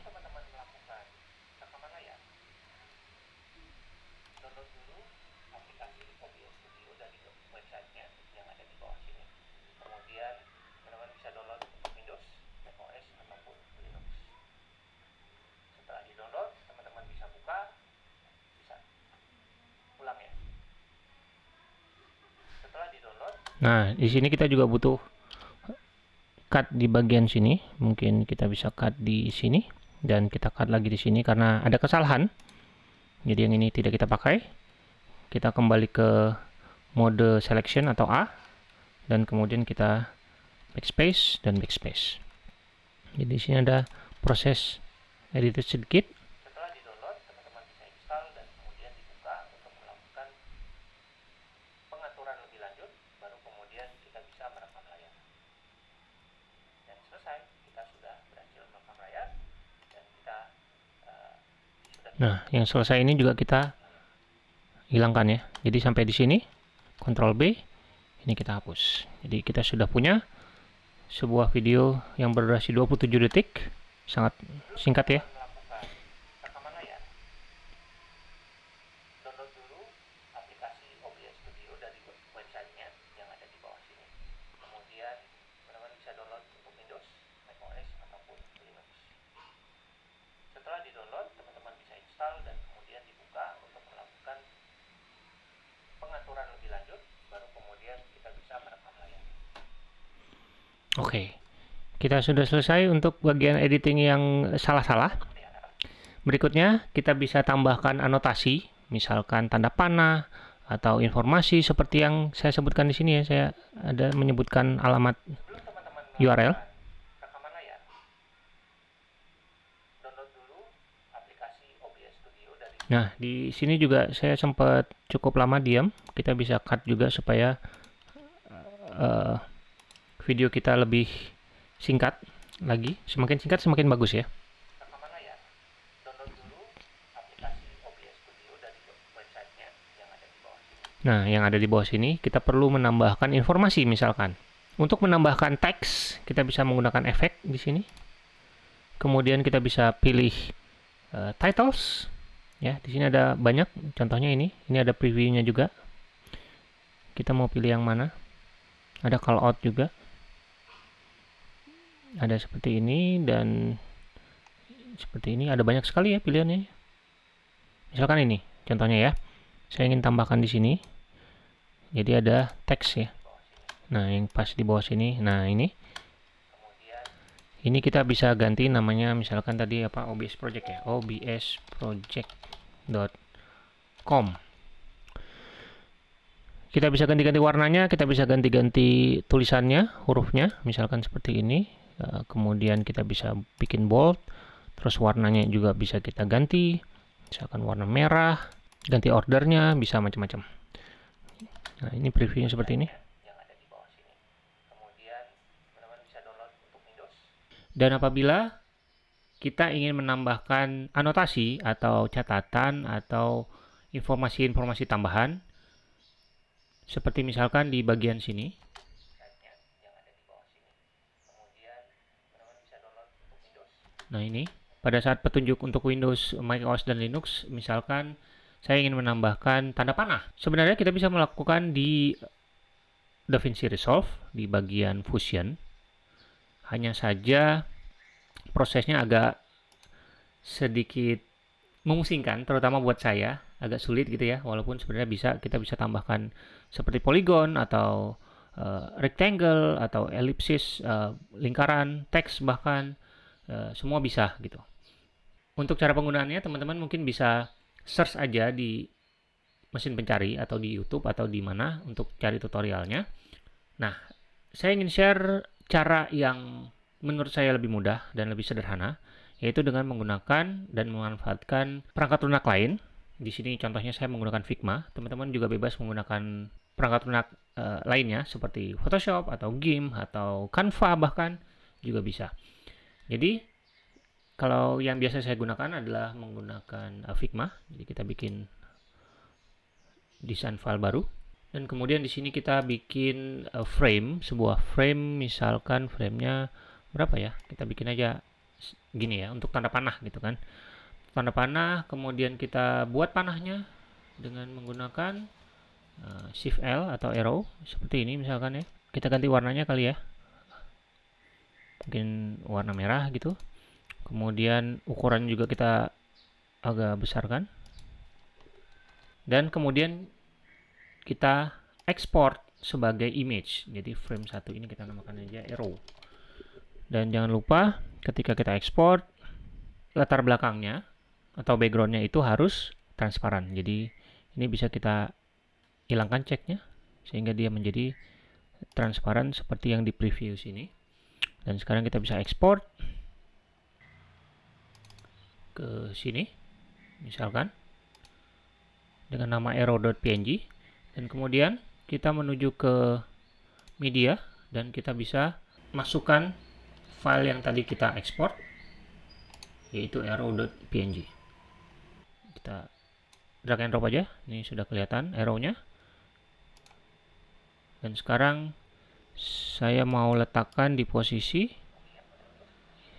Nah, di sini kita juga butuh cut di bagian sini. Mungkin kita bisa cut di sini dan kita cut lagi di sini karena ada kesalahan. Jadi yang ini tidak kita pakai. Kita kembali ke mode selection atau A dan kemudian kita backspace dan backspace. Jadi di sini ada proses edit sedikit Nah, yang selesai ini juga kita hilangkan ya. Jadi sampai di sini, Ctrl B, ini kita hapus. Jadi kita sudah punya sebuah video yang berdurasi 27 detik, sangat singkat ya. Oke, kita sudah selesai untuk bagian editing yang salah-salah. Berikutnya, kita bisa tambahkan anotasi, misalkan tanda panah, atau informasi seperti yang saya sebutkan di sini ya. Saya ada menyebutkan alamat URL. Nah, di sini juga saya sempat cukup lama diam. Kita bisa cut juga supaya uh, video kita lebih singkat lagi. Semakin singkat semakin bagus ya. Nah, yang ada di bawah sini kita perlu menambahkan informasi misalkan. Untuk menambahkan teks, kita bisa menggunakan efek di sini. Kemudian kita bisa pilih uh, titles. Ya, di sini ada banyak. Contohnya ini, ini ada previewnya juga. Kita mau pilih yang mana? Ada call out juga ada seperti ini dan seperti ini. Ada banyak sekali ya pilihannya. Misalkan ini contohnya ya. Saya ingin tambahkan di sini. Jadi ada teks ya. Nah yang pas di bawah sini. Nah ini. Ini kita bisa ganti namanya misalkan tadi apa OBS project ya. OBS project.com kita bisa ganti-ganti warnanya kita bisa ganti-ganti tulisannya hurufnya misalkan seperti ini kemudian kita bisa bikin bold terus warnanya juga bisa kita ganti. Misalkan warna merah ganti ordernya bisa macam-macam. Nah ini previewnya seperti ini. Dan apabila kita ingin menambahkan anotasi atau catatan atau informasi-informasi tambahan seperti misalkan di bagian sini Nah ini, pada saat petunjuk untuk Windows, macOS, dan Linux, misalkan saya ingin menambahkan tanda panah. Sebenarnya kita bisa melakukan di DaVinci Resolve, di bagian Fusion. Hanya saja prosesnya agak sedikit memusingkan, terutama buat saya, agak sulit gitu ya, walaupun sebenarnya bisa kita bisa tambahkan seperti polygon atau uh, rectangle atau ellipsis, uh, lingkaran, teks bahkan uh, semua bisa gitu. Untuk cara penggunaannya teman-teman mungkin bisa search aja di mesin pencari atau di YouTube atau di mana untuk cari tutorialnya. Nah, saya ingin share cara yang menurut saya lebih mudah dan lebih sederhana, yaitu dengan menggunakan dan memanfaatkan perangkat lunak lain. Di sini contohnya saya menggunakan Figma. Teman-teman juga bebas menggunakan perangkat lunak uh, lainnya seperti Photoshop atau GIMP atau Canva bahkan juga bisa. Jadi kalau yang biasa saya gunakan adalah menggunakan Figma. Jadi kita bikin desain file baru dan kemudian di sini kita bikin uh, frame, sebuah frame misalkan framenya berapa ya? Kita bikin aja gini ya untuk tanda panah gitu kan. Tanda panah, kemudian kita buat panahnya dengan menggunakan uh, Shift L atau arrow seperti ini misalkan ya kita ganti warnanya kali ya mungkin warna merah gitu. Kemudian ukuran juga kita agak besarkan. Dan kemudian kita export sebagai image. Jadi frame satu ini kita namakan aja arrow. Dan jangan lupa ketika kita export latar belakangnya atau backgroundnya itu harus transparan. Jadi ini bisa kita hilangkan ceknya sehingga dia menjadi transparan seperti yang di preview sini dan sekarang kita bisa ekspor ke sini misalkan dengan nama arrow.png dan kemudian kita menuju ke media dan kita bisa masukkan file yang tadi kita ekspor yaitu arrow.png kita drag and drop aja ini sudah kelihatan arrow-nya dan sekarang saya mau letakkan di posisi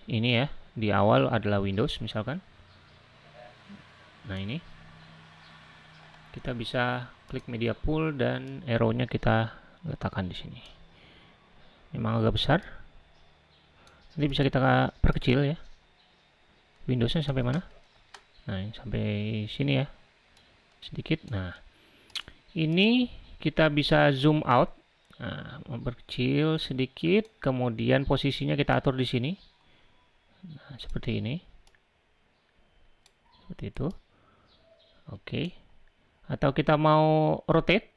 ini ya. Di awal adalah Windows misalkan. Nah ini. Kita bisa klik media pool dan arrow-nya kita letakkan di sini. Memang agak besar. Nanti bisa kita perkecil ya. Windowsnya sampai mana? Nah sampai sini ya. Sedikit. Nah ini kita bisa zoom out nah, memperkecil sedikit kemudian posisinya kita atur di sini. Nah, seperti ini. Seperti itu. Oke. Atau kita mau rotate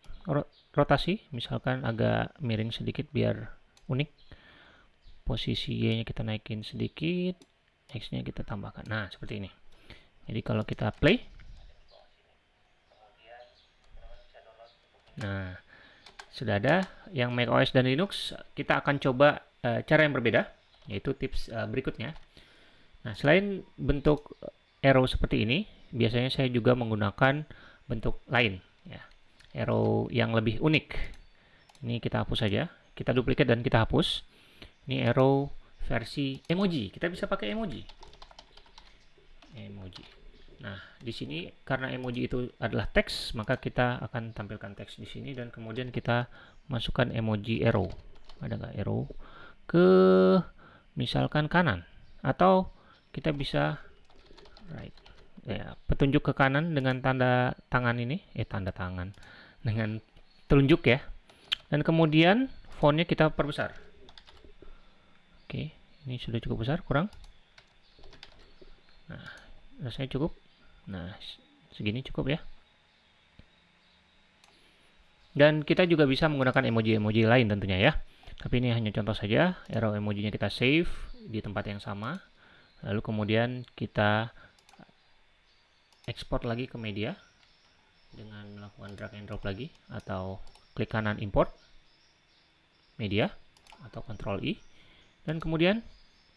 rotasi misalkan agak miring sedikit biar unik. Posisi Y nya kita naikin sedikit X nya kita tambahkan. Nah seperti ini. Jadi kalau kita play. Nah, sudah ada yang macOS dan Linux, kita akan coba uh, cara yang berbeda, yaitu tips uh, berikutnya. Nah, selain bentuk arrow seperti ini, biasanya saya juga menggunakan bentuk lain, ya. arrow yang lebih unik. Ini kita hapus saja, kita duplikat dan kita hapus. Ini arrow versi emoji, kita bisa pakai emoji. Emoji. Nah, di sini karena emoji itu adalah teks, maka kita akan tampilkan teks di sini dan kemudian kita masukkan emoji arrow. Ada nggak arrow? Ke misalkan kanan atau kita bisa right. Ya, petunjuk ke kanan dengan tanda tangan ini, eh tanda tangan dengan telunjuk ya. Dan kemudian fontnya kita perbesar. Oke, ini sudah cukup besar, kurang. Nah, rasanya cukup. Nah, segini cukup ya. Dan kita juga bisa menggunakan emoji-emoji lain tentunya ya. Tapi ini hanya contoh saja, arrow emojinya kita save di tempat yang sama. Lalu kemudian kita ekspor lagi ke media dengan melakukan drag and drop lagi atau klik kanan import media atau Ctrl I dan kemudian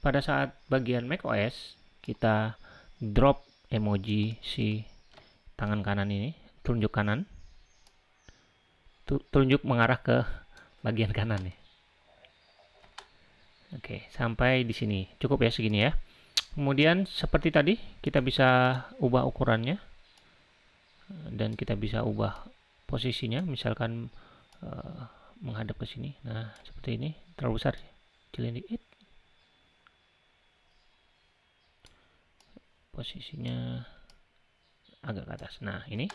pada saat bagian macOS kita drop emoji si tangan kanan ini, telunjuk kanan, telunjuk mengarah ke bagian kanan nih. Oke, sampai di sini. Cukup ya segini ya. Kemudian seperti tadi, kita bisa ubah ukurannya. Dan kita bisa ubah posisinya. Misalkan uh, menghadap ke sini. Nah, seperti ini. Terlalu besar. Kecilin dikit. Posisinya agak ke atas. Nah, ini.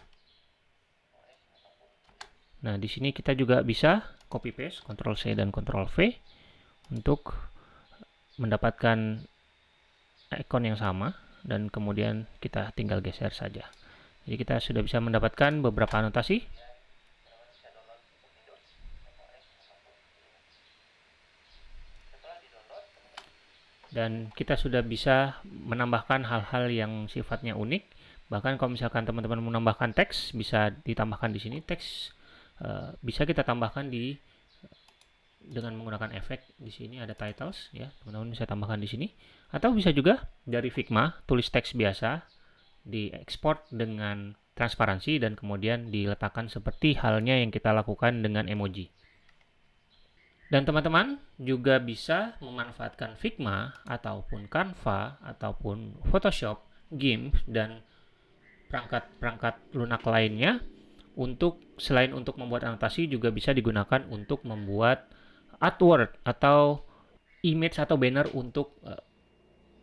Nah, di sini kita juga bisa copy paste, Ctrl C dan Ctrl V untuk mendapatkan ikon yang sama dan kemudian kita tinggal geser saja. Jadi kita sudah bisa mendapatkan beberapa anotasi dan kita sudah bisa menambahkan hal-hal yang sifatnya unik. Bahkan kalau misalkan teman-teman menambahkan teks bisa ditambahkan di sini. Teks uh, bisa kita tambahkan di dengan menggunakan efek di sini ada titles ya. Teman-teman bisa tambahkan di sini. Atau bisa juga dari Figma tulis teks biasa diekspor dengan transparansi dan kemudian diletakkan seperti halnya yang kita lakukan dengan emoji dan teman-teman juga bisa memanfaatkan Figma ataupun Canva ataupun Photoshop, GIMP dan perangkat-perangkat lunak lainnya untuk selain untuk membuat anotasi juga bisa digunakan untuk membuat artwork atau image atau banner untuk uh,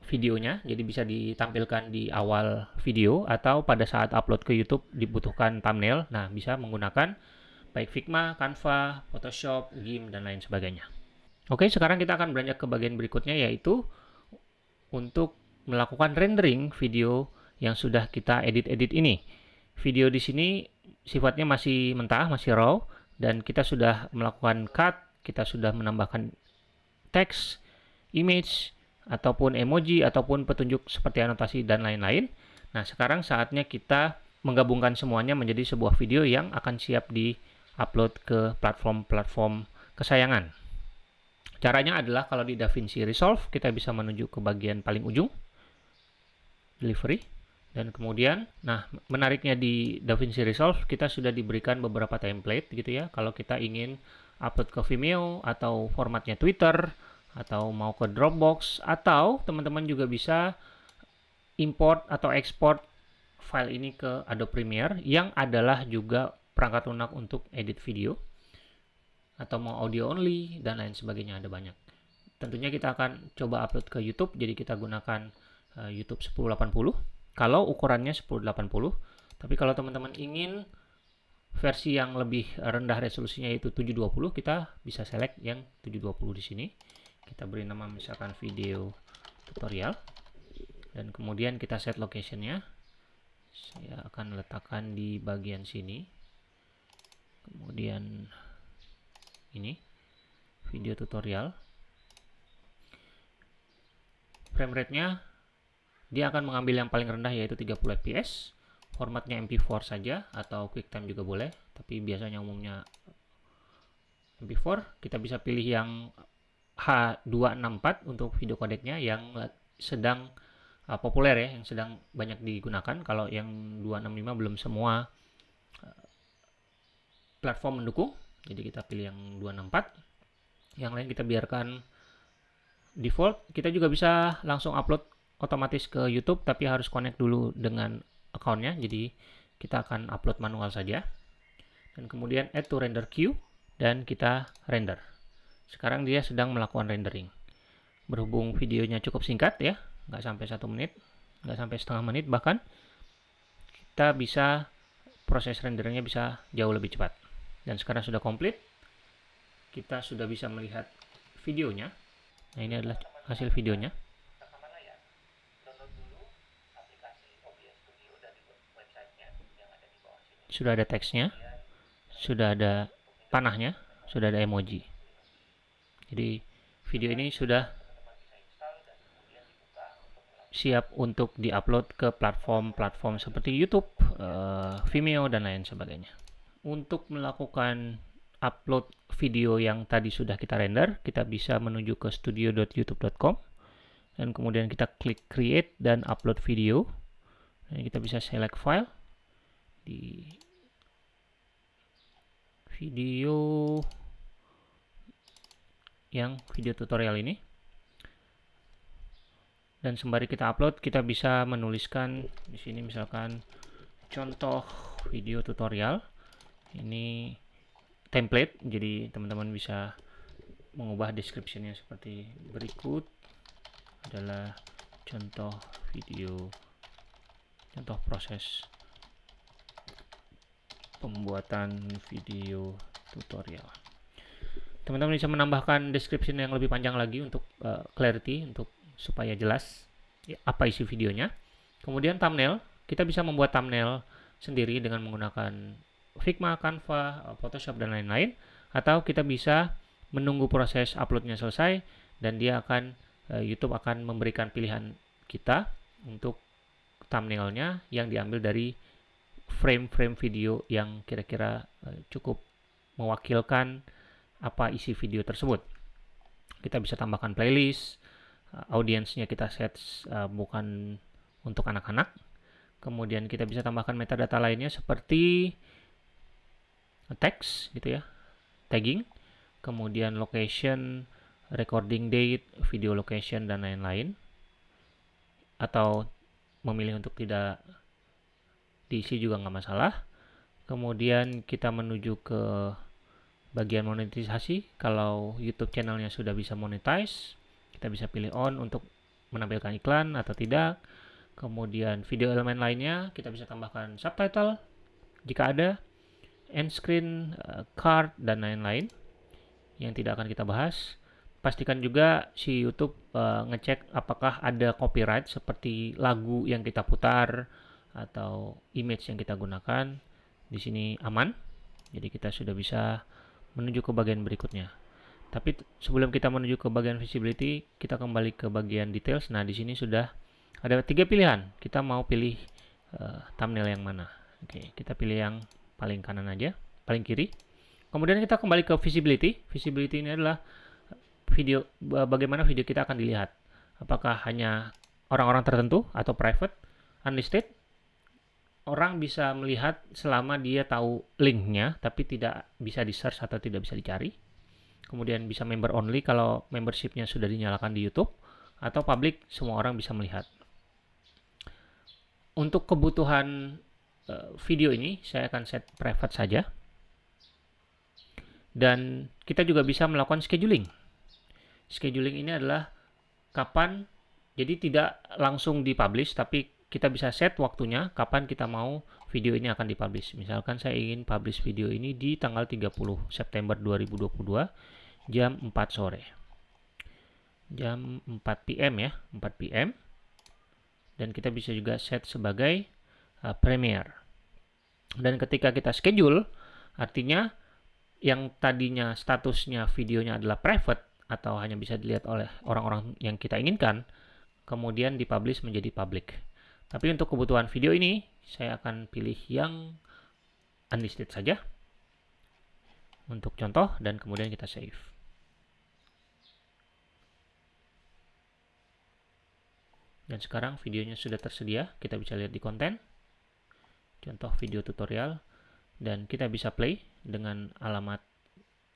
videonya. Jadi bisa ditampilkan di awal video atau pada saat upload ke YouTube dibutuhkan thumbnail. Nah, bisa menggunakan baik Figma, Canva, Photoshop, GIMP, dan lain sebagainya. Oke, sekarang kita akan beranjak ke bagian berikutnya yaitu untuk melakukan rendering video yang sudah kita edit-edit ini. Video di sini sifatnya masih mentah, masih raw, dan kita sudah melakukan cut, kita sudah menambahkan teks, image, ataupun emoji, ataupun petunjuk seperti anotasi dan lain-lain. Nah, sekarang saatnya kita menggabungkan semuanya menjadi sebuah video yang akan siap di upload ke platform-platform kesayangan. Caranya adalah kalau di DaVinci Resolve, kita bisa menuju ke bagian paling ujung, delivery, dan kemudian, nah menariknya di DaVinci Resolve, kita sudah diberikan beberapa template gitu ya, kalau kita ingin upload ke Vimeo, atau formatnya Twitter, atau mau ke Dropbox, atau teman-teman juga bisa import atau export file ini ke Adobe Premiere, yang adalah juga perangkat lunak untuk edit video atau mau audio only dan lain sebagainya ada banyak. Tentunya kita akan coba upload ke YouTube jadi kita gunakan uh, YouTube 1080 kalau ukurannya 1080 tapi kalau teman-teman ingin versi yang lebih rendah resolusinya yaitu 720 kita bisa select yang 720 di sini. Kita beri nama misalkan video tutorial. Dan kemudian kita set locationnya. Saya akan letakkan di bagian sini kemudian ini video tutorial. Frame rate nya dia akan mengambil yang paling rendah yaitu 30 fps formatnya mp4 saja atau quicktime juga boleh tapi biasanya umumnya mp4 kita bisa pilih yang H264 untuk video codecnya yang sedang uh, populer ya yang sedang banyak digunakan. Kalau yang 265 belum semua platform mendukung. Jadi kita pilih yang 264 yang lain kita biarkan default. Kita juga bisa langsung upload otomatis ke YouTube tapi harus connect dulu dengan accountnya. Jadi kita akan upload manual saja. Dan kemudian add to render queue dan kita render. Sekarang dia sedang melakukan rendering. Berhubung videonya cukup singkat ya nggak sampai satu menit nggak sampai setengah menit bahkan kita bisa proses renderingnya bisa jauh lebih cepat dan sekarang sudah komplit kita sudah bisa melihat videonya. Nah ini adalah hasil videonya. Sudah ada teksnya sudah ada panahnya sudah ada emoji. Jadi video ini sudah siap untuk diupload ke platform-platform seperti YouTube, uh, Vimeo, dan lain sebagainya untuk melakukan upload video yang tadi sudah kita render, kita bisa menuju ke studio.youtube.com dan kemudian kita klik create dan upload video. Dan kita bisa select file di video yang video tutorial ini. Dan sembari kita upload, kita bisa menuliskan di sini misalkan contoh video tutorial ini template jadi teman-teman bisa mengubah descriptionnya seperti berikut. Adalah contoh video contoh proses pembuatan video tutorial. Teman-teman bisa menambahkan description yang lebih panjang lagi untuk uh, clarity untuk supaya jelas ya, apa isi videonya. Kemudian thumbnail kita bisa membuat thumbnail sendiri dengan menggunakan Figma, Canva, Photoshop dan lain-lain atau kita bisa menunggu proses uploadnya selesai dan dia akan uh, YouTube akan memberikan pilihan kita untuk thumbnailnya yang diambil dari frame-frame video yang kira-kira uh, cukup mewakilkan apa isi video tersebut. Kita bisa tambahkan playlist, audiensnya kita set bukan untuk anak-anak. Kemudian kita bisa tambahkan metadata lainnya seperti teks gitu ya, tagging, kemudian location, recording date, video location dan lain-lain. Atau memilih untuk tidak diisi juga nggak masalah. Kemudian kita menuju ke bagian monetisasi. Kalau YouTube channelnya sudah bisa monetize, kita bisa pilih on untuk menampilkan iklan atau tidak. Kemudian video elemen lainnya kita bisa tambahkan subtitle jika ada, end screen, eh, card dan lain-lain yang tidak akan kita bahas. Pastikan juga si YouTube uh, ngecek apakah ada copyright seperti lagu yang kita putar atau image yang kita gunakan. Di sini aman jadi kita sudah bisa menuju ke bagian berikutnya. Tapi sebelum kita menuju ke bagian visibility kita kembali ke bagian details. Nah di sini sudah ada tiga pilihan. Kita mau pilih uh, thumbnail yang mana. Oke kita pilih yang paling kanan aja paling kiri kemudian kita kembali ke visibility visibility ini adalah video bagaimana video kita akan dilihat apakah hanya orang-orang tertentu atau private unlisted orang bisa melihat selama dia tahu linknya, tapi tidak bisa di search atau tidak bisa dicari. Kemudian bisa member only kalau membershipnya sudah dinyalakan di YouTube, atau public semua orang bisa melihat. Untuk kebutuhan uh, video ini, saya akan set private saja. Dan kita juga bisa melakukan scheduling. Scheduling ini adalah kapan, jadi tidak langsung dipublish, tapi kita bisa set waktunya kapan kita mau video ini akan dipublish. Misalkan saya ingin publish video ini di tanggal 30 September 2022 jam 4 sore. Jam 4 PM ya, 4 PM. Dan kita bisa juga set sebagai uh, premiere. Dan ketika kita schedule, artinya yang tadinya statusnya videonya adalah private atau hanya bisa dilihat oleh orang-orang yang kita inginkan, kemudian dipublish menjadi public. Tapi untuk kebutuhan video ini, saya akan pilih yang unlisted saja. Untuk contoh, dan kemudian kita save. Dan sekarang videonya sudah tersedia, kita bisa lihat di konten. Contoh video tutorial. Dan kita bisa play dengan alamat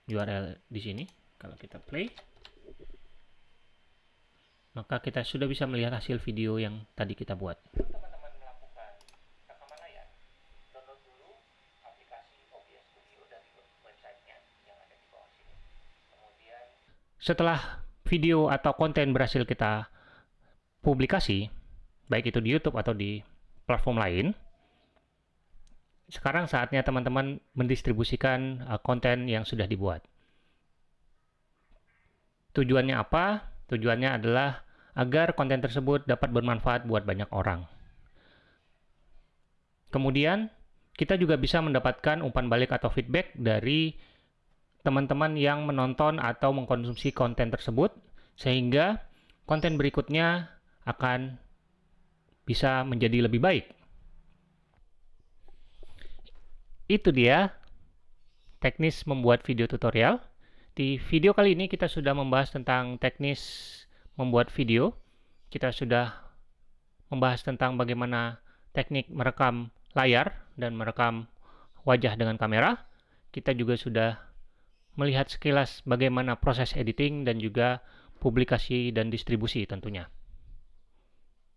URL di sini. Kalau kita play, maka kita sudah bisa melihat hasil video yang tadi kita buat. Setelah video atau konten berhasil kita publikasi, baik itu di YouTube atau di platform lain, sekarang saatnya teman-teman mendistribusikan uh, konten yang sudah dibuat. Tujuannya apa? Tujuannya adalah agar konten tersebut dapat bermanfaat buat banyak orang. Kemudian, kita juga bisa mendapatkan umpan balik atau feedback dari teman-teman yang menonton atau mengkonsumsi konten tersebut, sehingga konten berikutnya akan bisa menjadi lebih baik. Itu dia teknis membuat video tutorial. Di video kali ini kita sudah membahas tentang teknis membuat video, kita sudah membahas tentang bagaimana teknik merekam layar dan merekam wajah dengan kamera. Kita juga sudah melihat sekilas bagaimana proses editing dan juga publikasi dan distribusi tentunya.